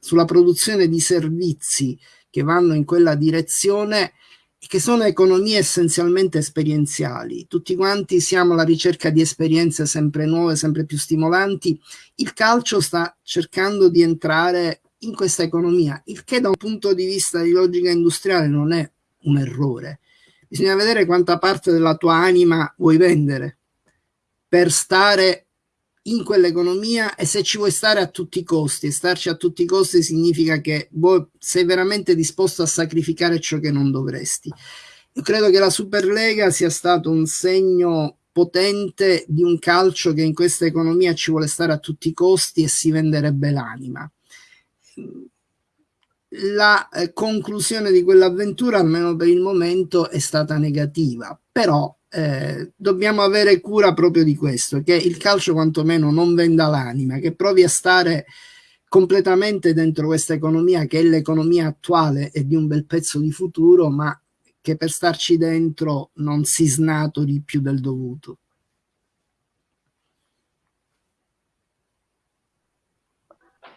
sulla produzione di servizi che vanno in quella direzione e che sono economie essenzialmente esperienziali. Tutti quanti siamo alla ricerca di esperienze sempre nuove, sempre più stimolanti. Il calcio sta cercando di entrare in questa economia, il che da un punto di vista di logica industriale non è un errore. Bisogna vedere quanta parte della tua anima vuoi vendere per stare in quell'economia e se ci vuoi stare a tutti i costi. E starci a tutti i costi significa che vuoi, sei veramente disposto a sacrificare ciò che non dovresti. Io credo che la Superlega sia stato un segno potente di un calcio che in questa economia ci vuole stare a tutti i costi e si venderebbe l'anima la eh, conclusione di quell'avventura, almeno per il momento, è stata negativa. Però eh, dobbiamo avere cura proprio di questo, che il calcio quantomeno non venda l'anima, che provi a stare completamente dentro questa economia che è l'economia attuale e di un bel pezzo di futuro, ma che per starci dentro non si snatori più del dovuto.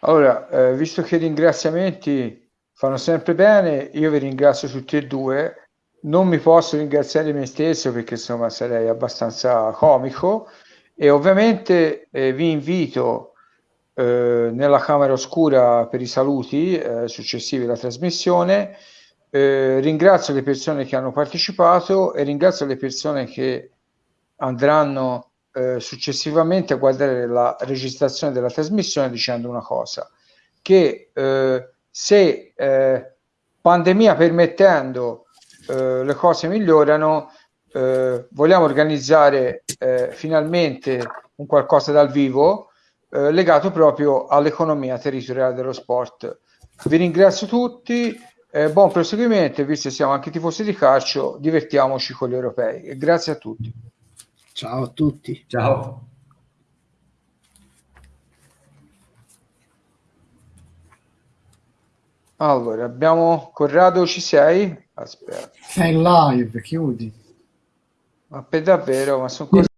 Allora, eh, visto che i ringraziamenti fanno sempre bene, io vi ringrazio tutti e due. Non mi posso ringraziare me stesso perché insomma sarei abbastanza comico e ovviamente eh, vi invito eh, nella camera oscura per i saluti eh, successivi alla trasmissione. Eh, ringrazio le persone che hanno partecipato e ringrazio le persone che andranno eh, successivamente guardare la registrazione della trasmissione dicendo una cosa, che eh, se eh, pandemia permettendo eh, le cose migliorano, eh, vogliamo organizzare eh, finalmente un qualcosa dal vivo legato proprio all'economia territoriale dello sport. Vi ringrazio tutti, Eh, buon proseguimento, visto che siamo anche tifosi di calcio, divertiamoci con gli europei. Grazie a tutti. Ciao a tutti. Ciao. Allora, abbiamo Corrado, ci sei? Aspetta. Sei in live, chiudi. Ma per davvero, ma sono cose